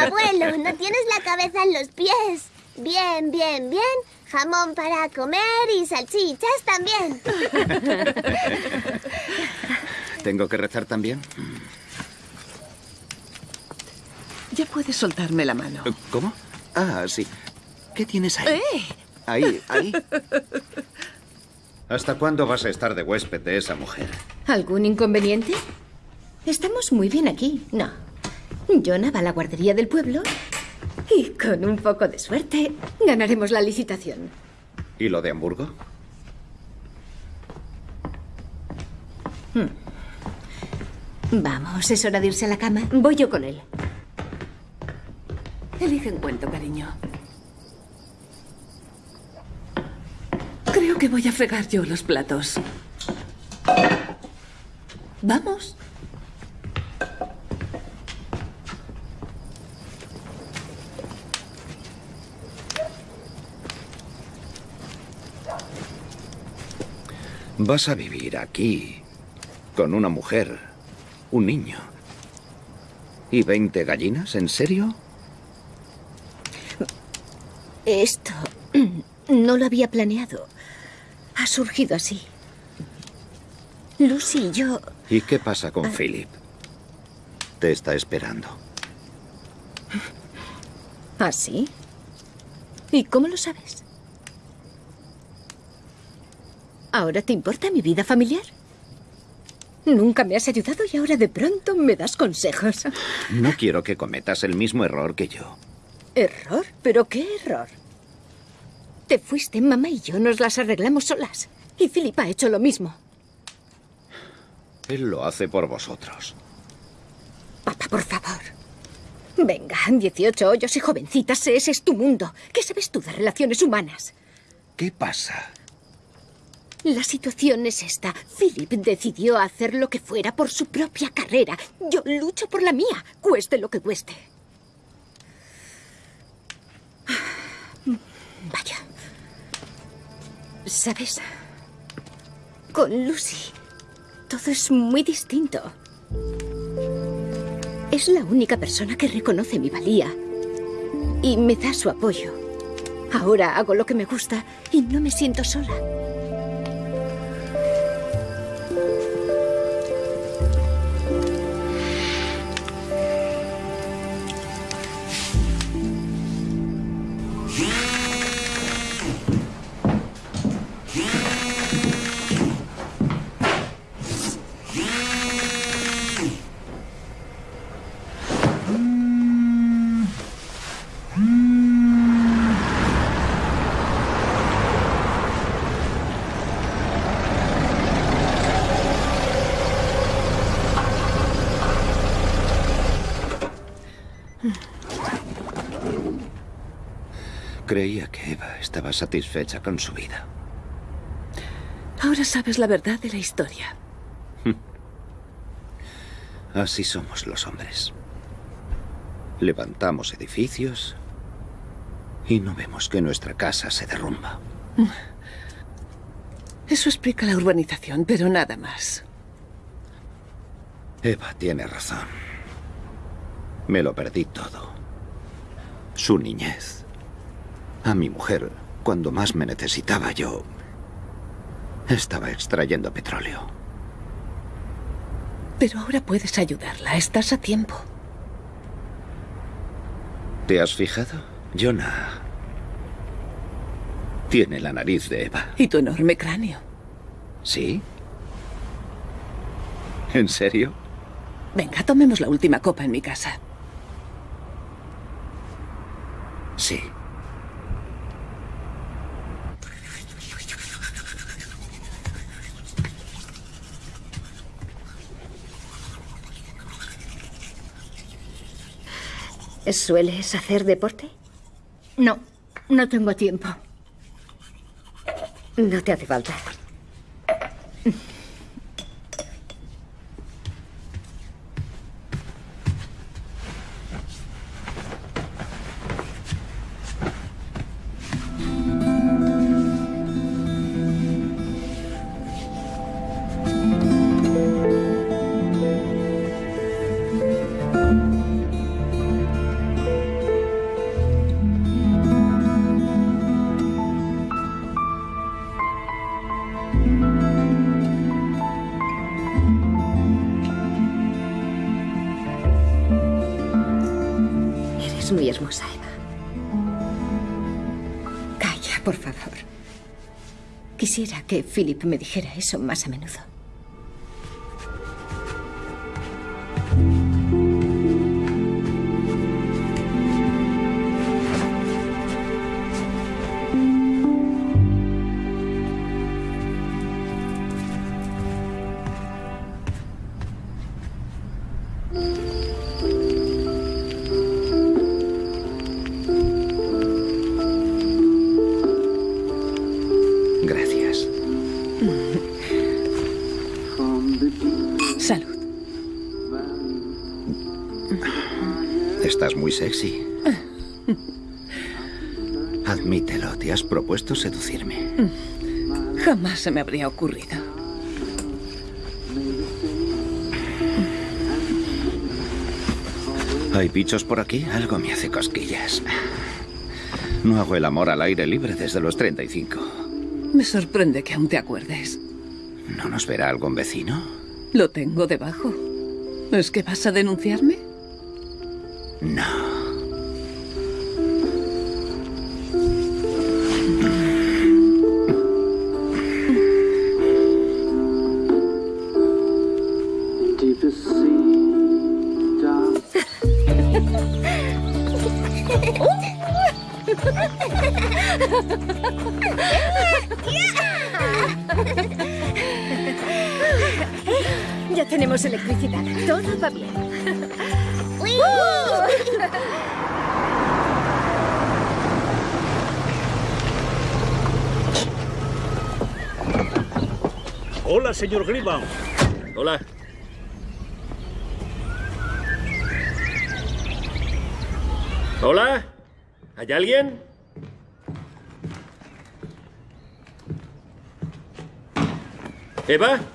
Abuelo, no tienes la cabeza en los pies. Bien, bien, bien. Jamón para comer y salchichas también. [laughs] ¿Tengo que rezar también? Ya puedes soltarme la mano. ¿Cómo? Ah, sí. ¿Qué tienes ahí? ¡Eh! Ahí, ahí. ¿Hasta cuándo vas a estar de huésped de esa mujer? ¿Algún inconveniente? Estamos muy bien aquí. No. Jonah va a la guardería del pueblo y con un poco de suerte ganaremos la licitación. ¿Y lo de Hamburgo? Vamos, es hora de irse a la cama. Voy yo con él. Elige un cuento, cariño. Creo que voy a fregar yo los platos. Vamos. Vas a vivir aquí con una mujer, un niño. ¿Y 20 gallinas? ¿En serio? Esto [clears throat] no lo había planeado. Ha surgido así. Lucy y yo... ¿Y qué pasa con Philip? Te está esperando. ¿Ah, sí? ¿Y cómo lo sabes? ¿Ahora te importa mi vida familiar? Nunca me has ayudado y ahora de pronto me das consejos. No quiero que cometas el mismo error que yo. ¿Error? ¿Pero qué error? Te fuiste, mamá y yo nos las arreglamos solas. Y Philip ha hecho lo mismo. Él lo hace por vosotros. Papá, por favor. Venga, 18 hoyos y jovencitas, ese es tu mundo. ¿Qué sabes tú de relaciones humanas? ¿Qué pasa? La situación es esta. Philip decidió hacer lo que fuera por su propia carrera. Yo lucho por la mía, cueste lo que cueste. Vaya. ¿Sabes? Con Lucy, todo es muy distinto. Es la única persona que reconoce mi valía y me da su apoyo. Ahora hago lo que me gusta y no me siento sola. Estaba satisfecha con su vida. Ahora sabes la verdad de la historia. [laughs] Así somos los hombres. Levantamos edificios y no vemos que nuestra casa se derrumba. [laughs] Eso explica la urbanización, pero nada más. Eva tiene razón. Me lo perdí todo. Su niñez. A mi mujer, cuando más me necesitaba yo, estaba extrayendo petróleo. Pero ahora puedes ayudarla. Estás a tiempo. ¿Te has fijado? Jonah tiene la nariz de Eva. Y tu enorme cráneo. ¿Sí? ¿En serio? Venga, tomemos la última copa en mi casa. Sí. ¿Sueles hacer deporte? No, no tengo tiempo. No te hace falta. Que Philip me dijera eso más a menudo. Estás muy sexy. Admítelo, te has propuesto seducirme. Jamás se me habría ocurrido. ¿Hay bichos por aquí? Algo me hace cosquillas. No hago el amor al aire libre desde los 35. Me sorprende que aún te acuerdes. ¿No nos verá algún vecino? Lo tengo debajo. ¿Es que vas a denunciarme? No. Señor Greenbaum. Hola. ¿Hola? ¿Hay alguien? ¿Eva? ¡Eva!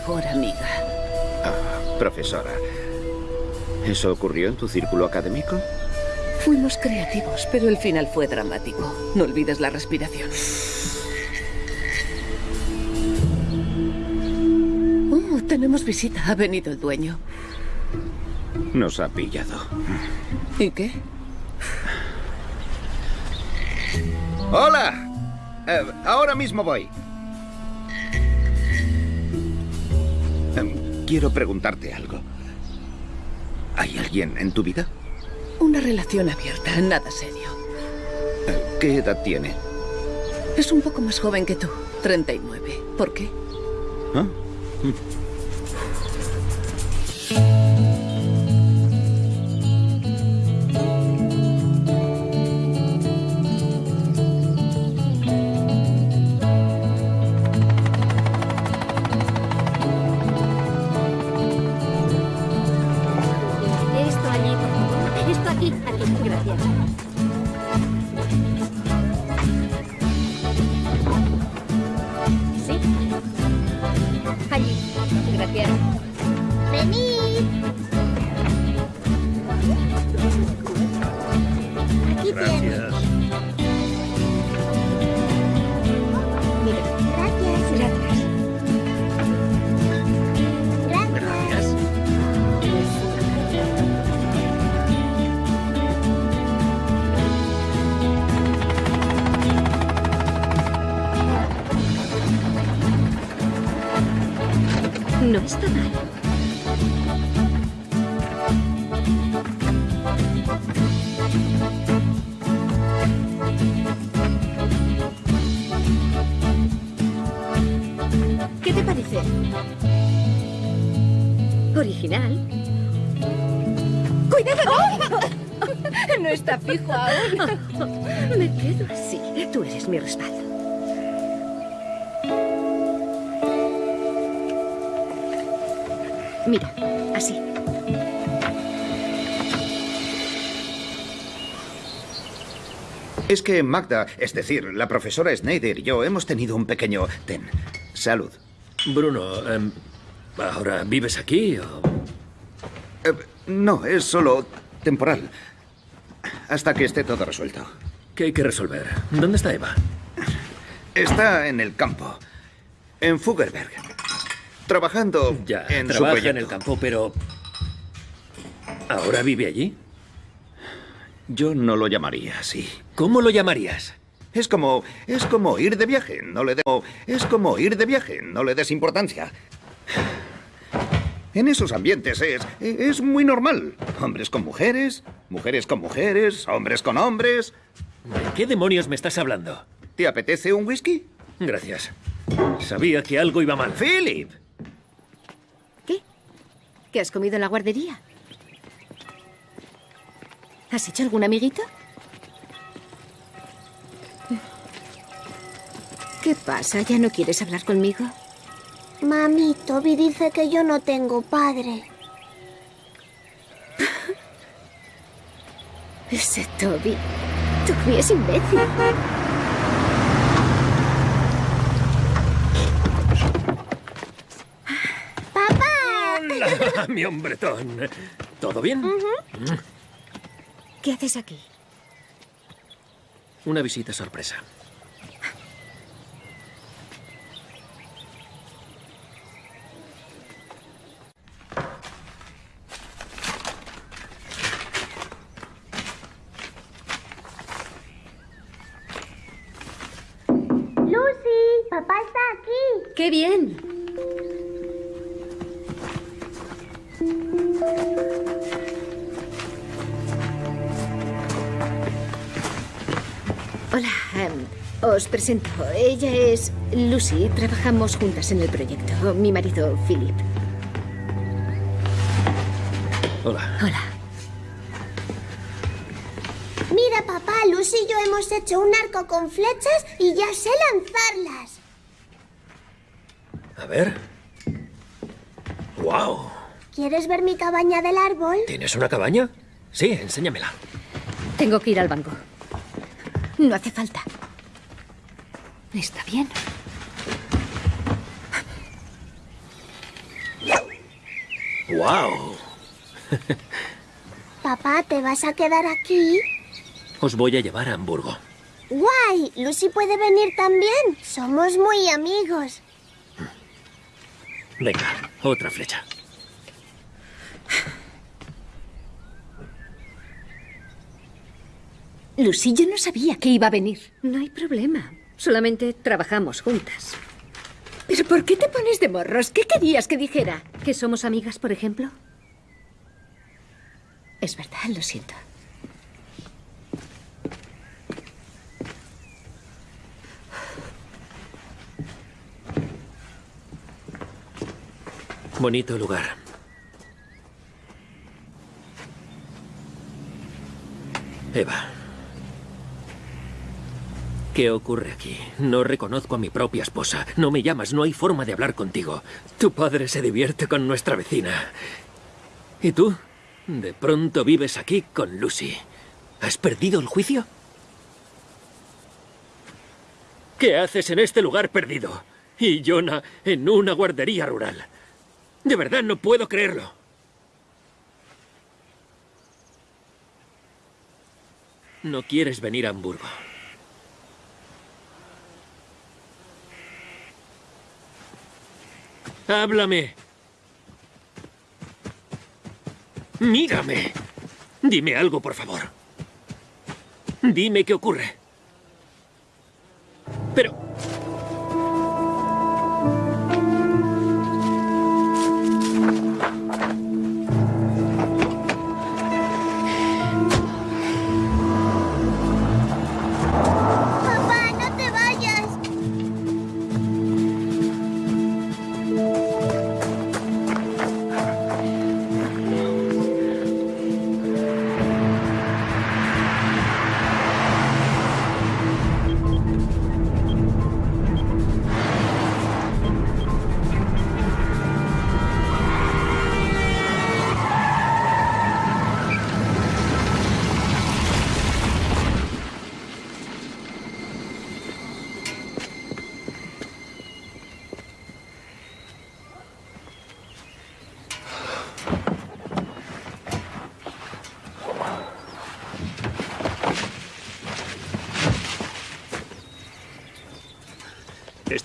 Mejor amiga. Ah, profesora, ¿eso ocurrió en tu círculo académico? Fuimos creativos, pero el final fue dramático. No olvides la respiración. Oh, tenemos visita. Ha venido el dueño. Nos ha pillado. ¿Y qué? ¡Hola! Eh, ahora mismo voy. Quiero preguntarte algo. ¿Hay alguien en tu vida? Una relación abierta, nada serio. Eh, ¿Qué edad tiene? Es un poco más joven que tú, 39. ¿Por qué? ¿Ah? Es que Magda, es decir, la profesora Snyder y yo hemos tenido un pequeño... Ten. Salud. Bruno, em, ¿ahora vives aquí o...? Eh, no, es solo temporal. Hasta que esté todo resuelto. ¿Qué hay que resolver? ¿Dónde está Eva? Está en el campo. En Fuggerberg. Trabajando Ya, en su trabaja proyecto. en el campo, pero... ¿Ahora vive allí? Yo no lo llamaría así. ¿Cómo lo llamarías? Es como. Es como ir de viaje. No le de- Es como ir de viaje. No le des importancia. En esos ambientes es. es muy normal. Hombres con mujeres, mujeres con mujeres, hombres con hombres. ¿De qué demonios me estás hablando? ¿Te apetece un whisky? Gracias. Sabía que algo iba mal. Philip. ¿Qué has comido en la guardería? ¿Has hecho algún amiguito? ¿Qué pasa? ¿Ya no quieres hablar conmigo? Mami, Toby dice que yo no tengo padre. [laughs] Ese Toby. Toby es imbécil. ¡Papá! Mi hombretón. ¿Todo bien? Mm. ¿Qué haces aquí? Una visita sorpresa. Lucy, papá está aquí. ¡Qué bien! Hola, em, os presento. Ella es Lucy. Trabajamos juntas en el proyecto. Mi marido, Philip. Hola. Hola. Mira, papá, Lucy y yo hemos hecho un arco con flechas y ya sé lanzarlas. A ver. ¡Wow! ¿Quieres ver mi cabaña del árbol? ¿Tienes una cabaña? Sí, enséñamela. Tengo que ir al banco. No hace falta. Está bien. ¡Wow! Papá, ¿te vas a quedar aquí? Os voy a llevar a Hamburgo. ¡Guay! Lucy puede venir también. Somos muy amigos. Venga, otra flecha. Lucy, yo no sabía que iba a venir. No hay problema. Solamente trabajamos juntas. ¿Pero por qué te pones de morros? ¿Qué querías que dijera? ¿Que somos amigas, por ejemplo? Es verdad, lo siento. Bonito lugar. Eva. ¿Qué ocurre aquí? No reconozco a mi propia esposa. No me llamas, no hay forma de hablar contigo. Tu padre se divierte con nuestra vecina. ¿Y tú? De pronto vives aquí con Lucy. ¿Has perdido el juicio? ¿Qué haces en este lugar perdido? Y Jonah en una guardería rural. De verdad no puedo creerlo. No quieres venir a Hamburgo. Háblame. Mírame. Dime algo, por favor. Dime qué ocurre. Pero...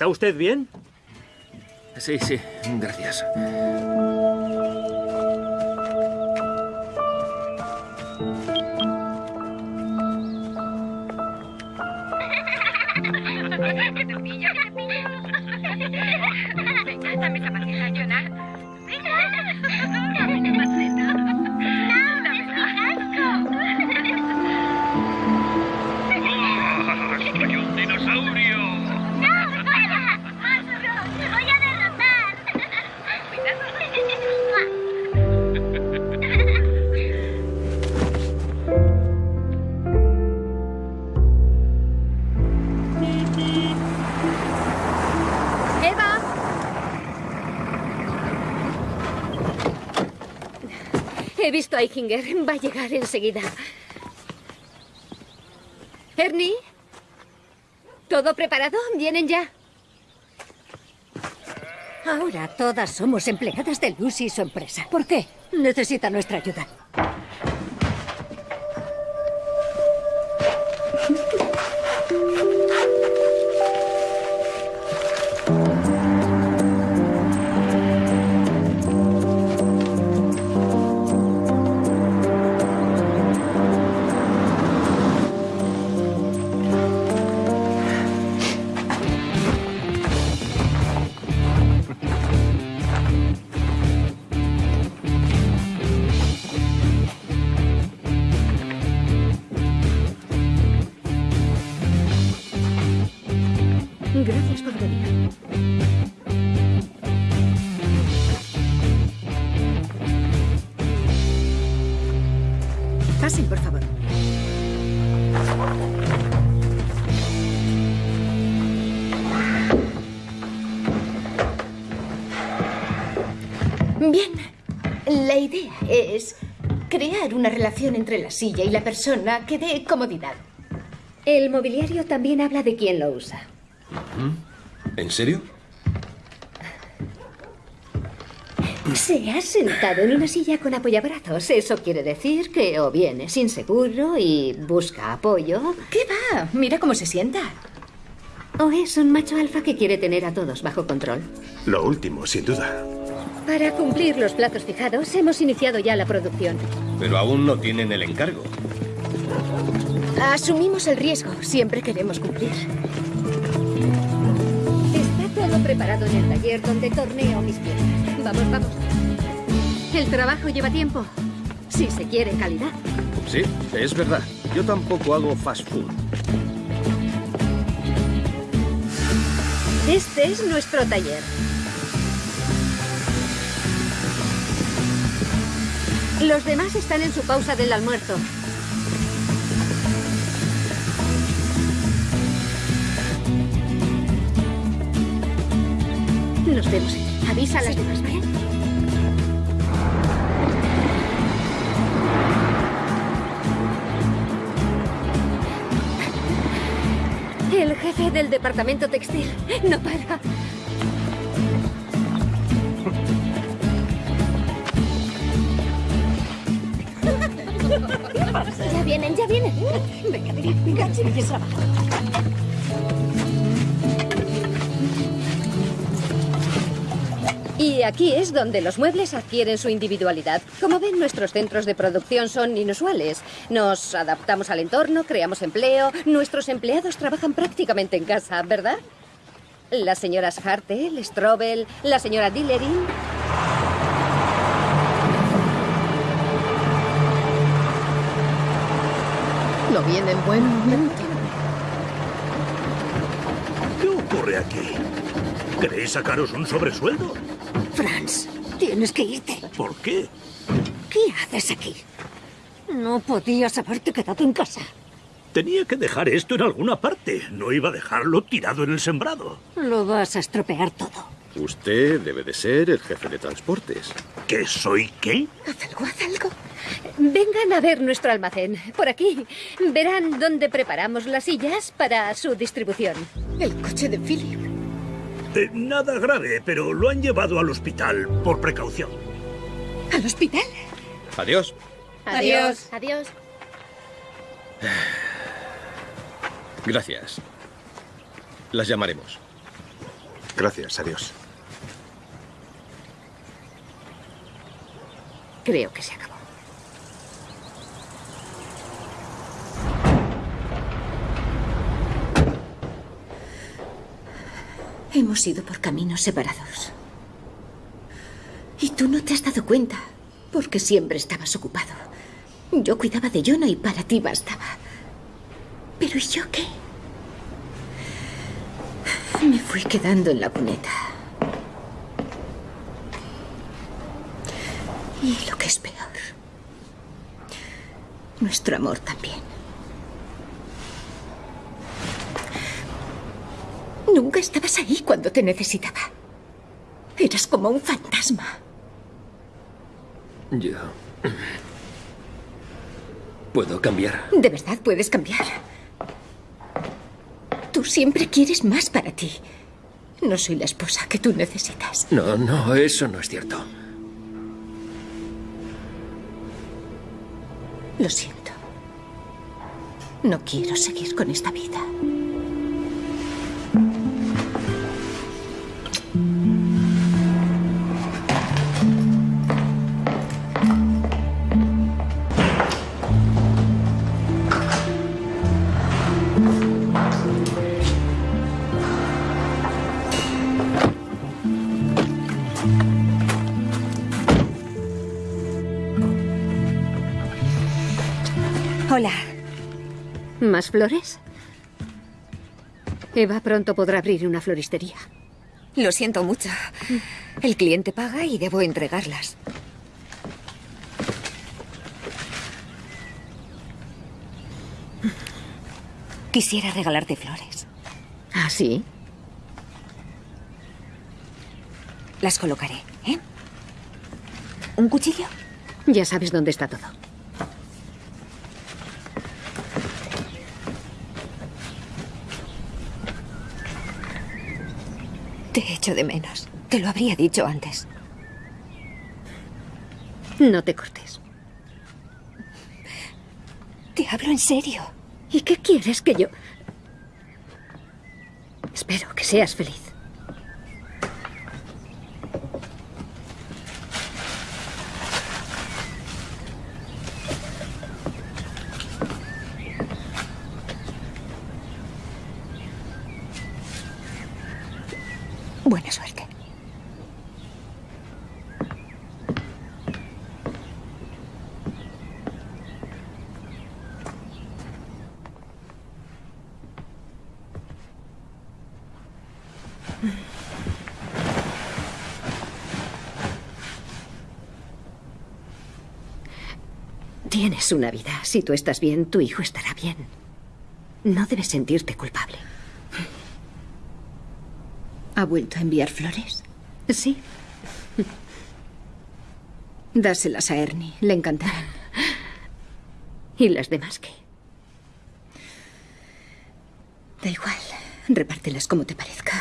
¿Está usted bien? Sí, sí, gracias. [laughs] Jonah. He visto a Eichinger. Va a llegar enseguida. Ernie. ¿Todo preparado? ¿Vienen ya? Ahora todas somos empleadas de Lucy y su empresa. ¿Por qué? Necesita nuestra ayuda. Es crear una relación entre la silla y la persona que dé comodidad. El mobiliario también habla de quién lo usa. ¿En serio? Se ha sentado en una silla con apoyabrazos. Eso quiere decir que o bien es inseguro y busca apoyo. ¿Qué va? Mira cómo se sienta. O es un macho alfa que quiere tener a todos bajo control. Lo último, sin duda. Para cumplir los plazos fijados, hemos iniciado ya la producción. Pero aún no tienen el encargo. Asumimos el riesgo. Siempre queremos cumplir. Está todo preparado en el taller donde torneo mis piezas. Vamos, vamos. El trabajo lleva tiempo. Si se quiere calidad. Sí, es verdad. Yo tampoco hago fast food. Este es nuestro taller. Los demás están en su pausa del almuerzo. Nos vemos. Avisa a las demás, ¿vale? El jefe del departamento textil no para. Vienen, ya vienen. Venga, venga, venga, chiquillos. Y aquí es donde los muebles adquieren su individualidad. Como ven, nuestros centros de producción son inusuales. Nos adaptamos al entorno, creamos empleo. Nuestros empleados trabajan prácticamente en casa, ¿verdad? Las señoras Hartel, Strobel, la señora Dillerin. No viene en buen momento. ¿Qué ocurre aquí? ¿Queréis sacaros un sobresueldo? Franz, tienes que irte. ¿Por qué? ¿Qué haces aquí? No podías haberte quedado en casa. Tenía que dejar esto en alguna parte. No iba a dejarlo tirado en el sembrado. Lo vas a estropear todo. Usted debe de ser el jefe de transportes. ¿Qué soy qué? Haz algo, haz algo. Vengan a ver nuestro almacén. Por aquí. Verán dónde preparamos las sillas para su distribución. El coche de Philip. Eh, nada grave, pero lo han llevado al hospital por precaución. ¿Al hospital? Adiós. Adiós. Adiós. Gracias. Las llamaremos. Gracias, adiós. Creo que se acabó. Hemos ido por caminos separados. Y tú no te has dado cuenta, porque siempre estabas ocupado. Yo cuidaba de Jonah y para ti bastaba. Pero ¿y yo qué? Me fui quedando en la cuneta. Y lo que es peor, nuestro amor también. Nunca estabas ahí cuando te necesitaba. Eras como un fantasma. Yo ¿Puedo cambiar? De verdad puedes cambiar. Tú siempre quieres más para ti. No soy la esposa que tú necesitas. No, no, eso no es cierto. Lo siento. No quiero seguir con esta vida. ¿Más flores? Eva pronto podrá abrir una floristería. Lo siento mucho. El cliente paga y debo entregarlas. Quisiera regalarte flores. ¿Ah, sí? Las colocaré, ¿eh? ¿Un cuchillo? Ya sabes dónde está todo. Te echo de menos. Te lo habría dicho antes. No te cortes. Te hablo en serio. ¿Y qué quieres que yo...? Espero que seas feliz. Buena suerte. Tienes una vida. Si tú estás bien, tu hijo estará bien. No debes sentirte culpable. ¿Ha vuelto a enviar flores? Sí. [laughs] Dáselas a Ernie. Le encantarán. ¿Y las demás qué? Da igual. Repártelas como te parezca.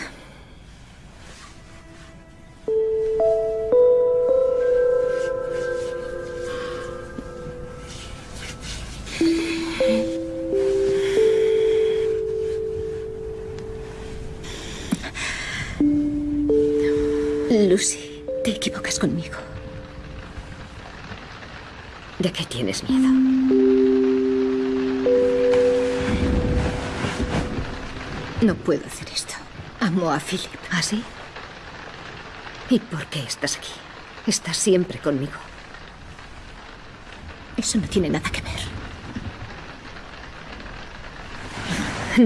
Conmigo. ¿De qué tienes miedo? No puedo hacer esto. Amo a Philip. ¿Ah, sí? ¿Y por qué estás aquí? Estás siempre conmigo. Eso no tiene nada que ver.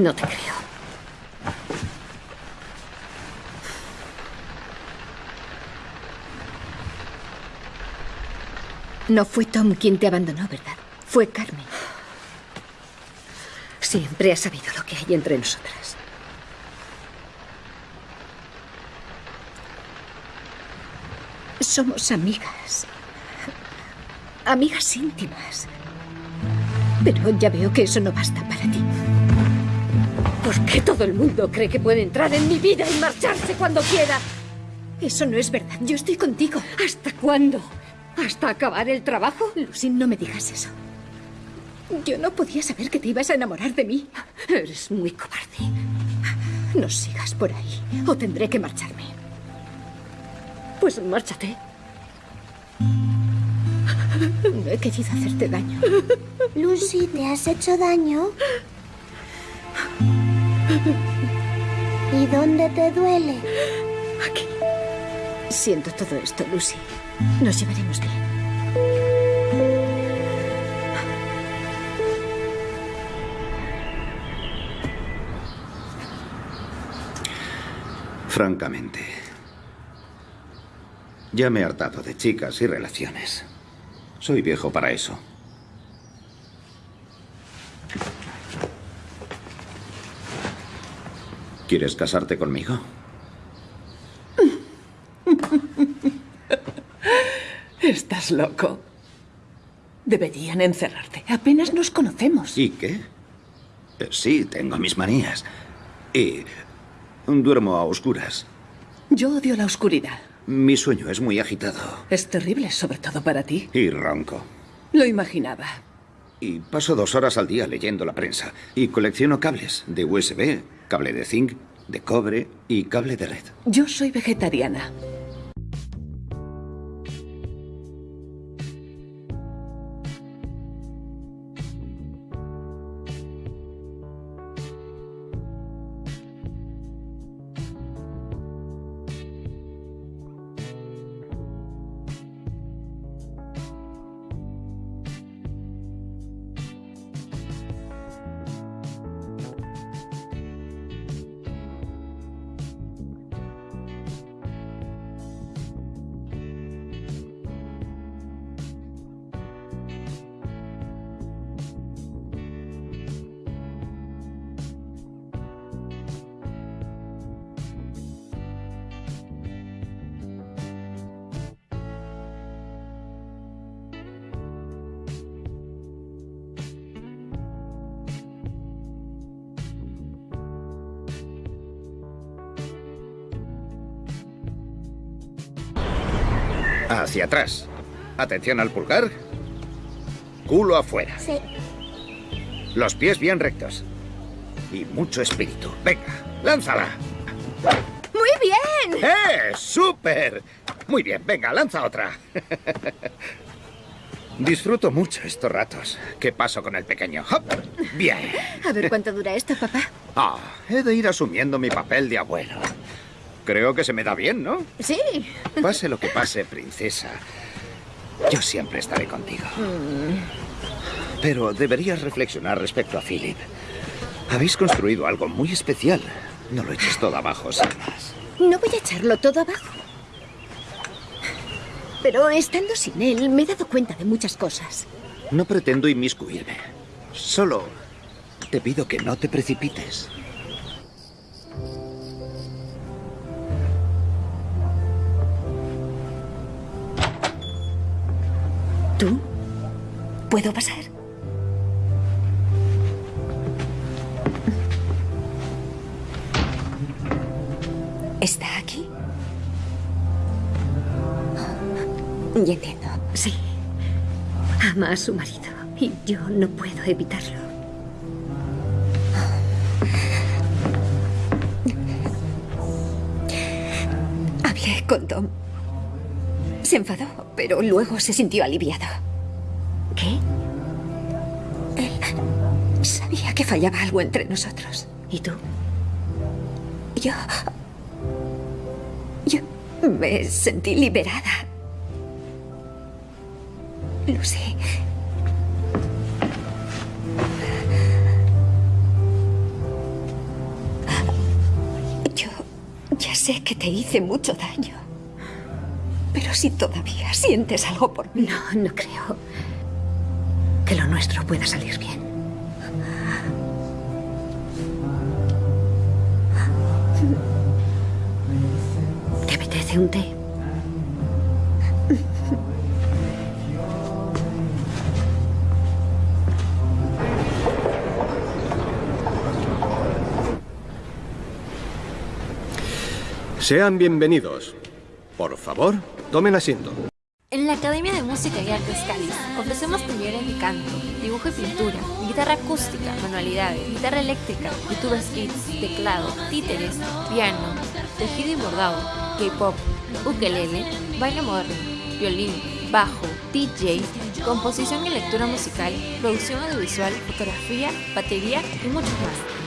No te creo. No fue Tom quien te abandonó, ¿verdad? Fue Carmen. Siempre has sabido lo que hay entre nosotras. Somos amigas. Amigas íntimas. Pero ya veo que eso no basta para ti. ¿Por qué todo el mundo cree que puede entrar en mi vida y marcharse cuando quiera? Eso no es verdad. Yo estoy contigo. ¿Hasta cuándo? ¿Hasta acabar el trabajo? Lucy, no me digas eso. Yo no podía saber que te ibas a enamorar de mí. Eres muy cobarde. No sigas por ahí, o tendré que marcharme. Pues márchate. No he querido hacerte daño. Lucy, ¿te has hecho daño? ¿Y dónde te duele? Aquí. Siento todo esto, Lucy. Nos llevaremos bien. Francamente, ya me he hartado de chicas y relaciones. Soy viejo para eso. ¿Quieres casarte conmigo? Estás loco. Deberían encerrarte. Apenas nos conocemos. ¿Y qué? Eh, Sí, tengo mis manías. Y duermo a oscuras. Yo odio la oscuridad. Mi sueño es muy agitado. Es terrible, sobre todo para ti. Y ronco. Lo imaginaba. Y paso dos horas al día leyendo la prensa. Y colecciono cables de USB, cable de zinc, de cobre y cable de red. Yo soy vegetariana. Atrás. Atención al pulgar. Culo afuera. Sí. Los pies bien rectos. Y mucho espíritu. Venga, lánzala. ¡Muy bien! ¡Eh! ¡Súper! Muy bien, venga, lanza otra. [laughs] Disfruto mucho estos ratos. ¿Qué paso con el pequeño? ¡Hop! Bien. A ver cuánto dura esto, papá. Ah, he de ir asumiendo mi papel de abuelo. Creo que se me da bien, ¿no? Sí. Pase lo que pase, princesa. Yo siempre estaré contigo. Pero deberías reflexionar respecto a Philip. Habéis construido algo muy especial. No lo eches todo abajo, sin más. No voy a echarlo todo abajo. Pero estando sin él, me he dado cuenta de muchas cosas. No pretendo inmiscuirme. Solo te pido que no te precipites. ¿Tú? ¿Puedo pasar? ¿Está aquí? Ya entiendo. Sí. Ama a su marido y yo no puedo evitarlo. Hablé con Tom. Se enfadó, pero luego se sintió aliviado. ¿Qué? Él sabía que fallaba algo entre nosotros. ¿Y tú? Yo... Yo me sentí liberada. Lucy. Yo ya sé que te hice mucho daño. Pero si todavía sientes algo por mí. No, no creo que lo nuestro pueda salir bien. ¿Te apetece un té? Sean bienvenidos. Por favor, tomen asiento. En la Academia de Música y Artes Cáliz ofrecemos talleres de canto, dibujo y pintura, guitarra acústica, manualidades, guitarra eléctrica, YouTube Skits, teclado, títeres, piano, tejido y bordado, K-pop, ukelele, baile moderno, violín, bajo, DJ, composición y lectura musical, producción audiovisual, fotografía, batería y mucho más.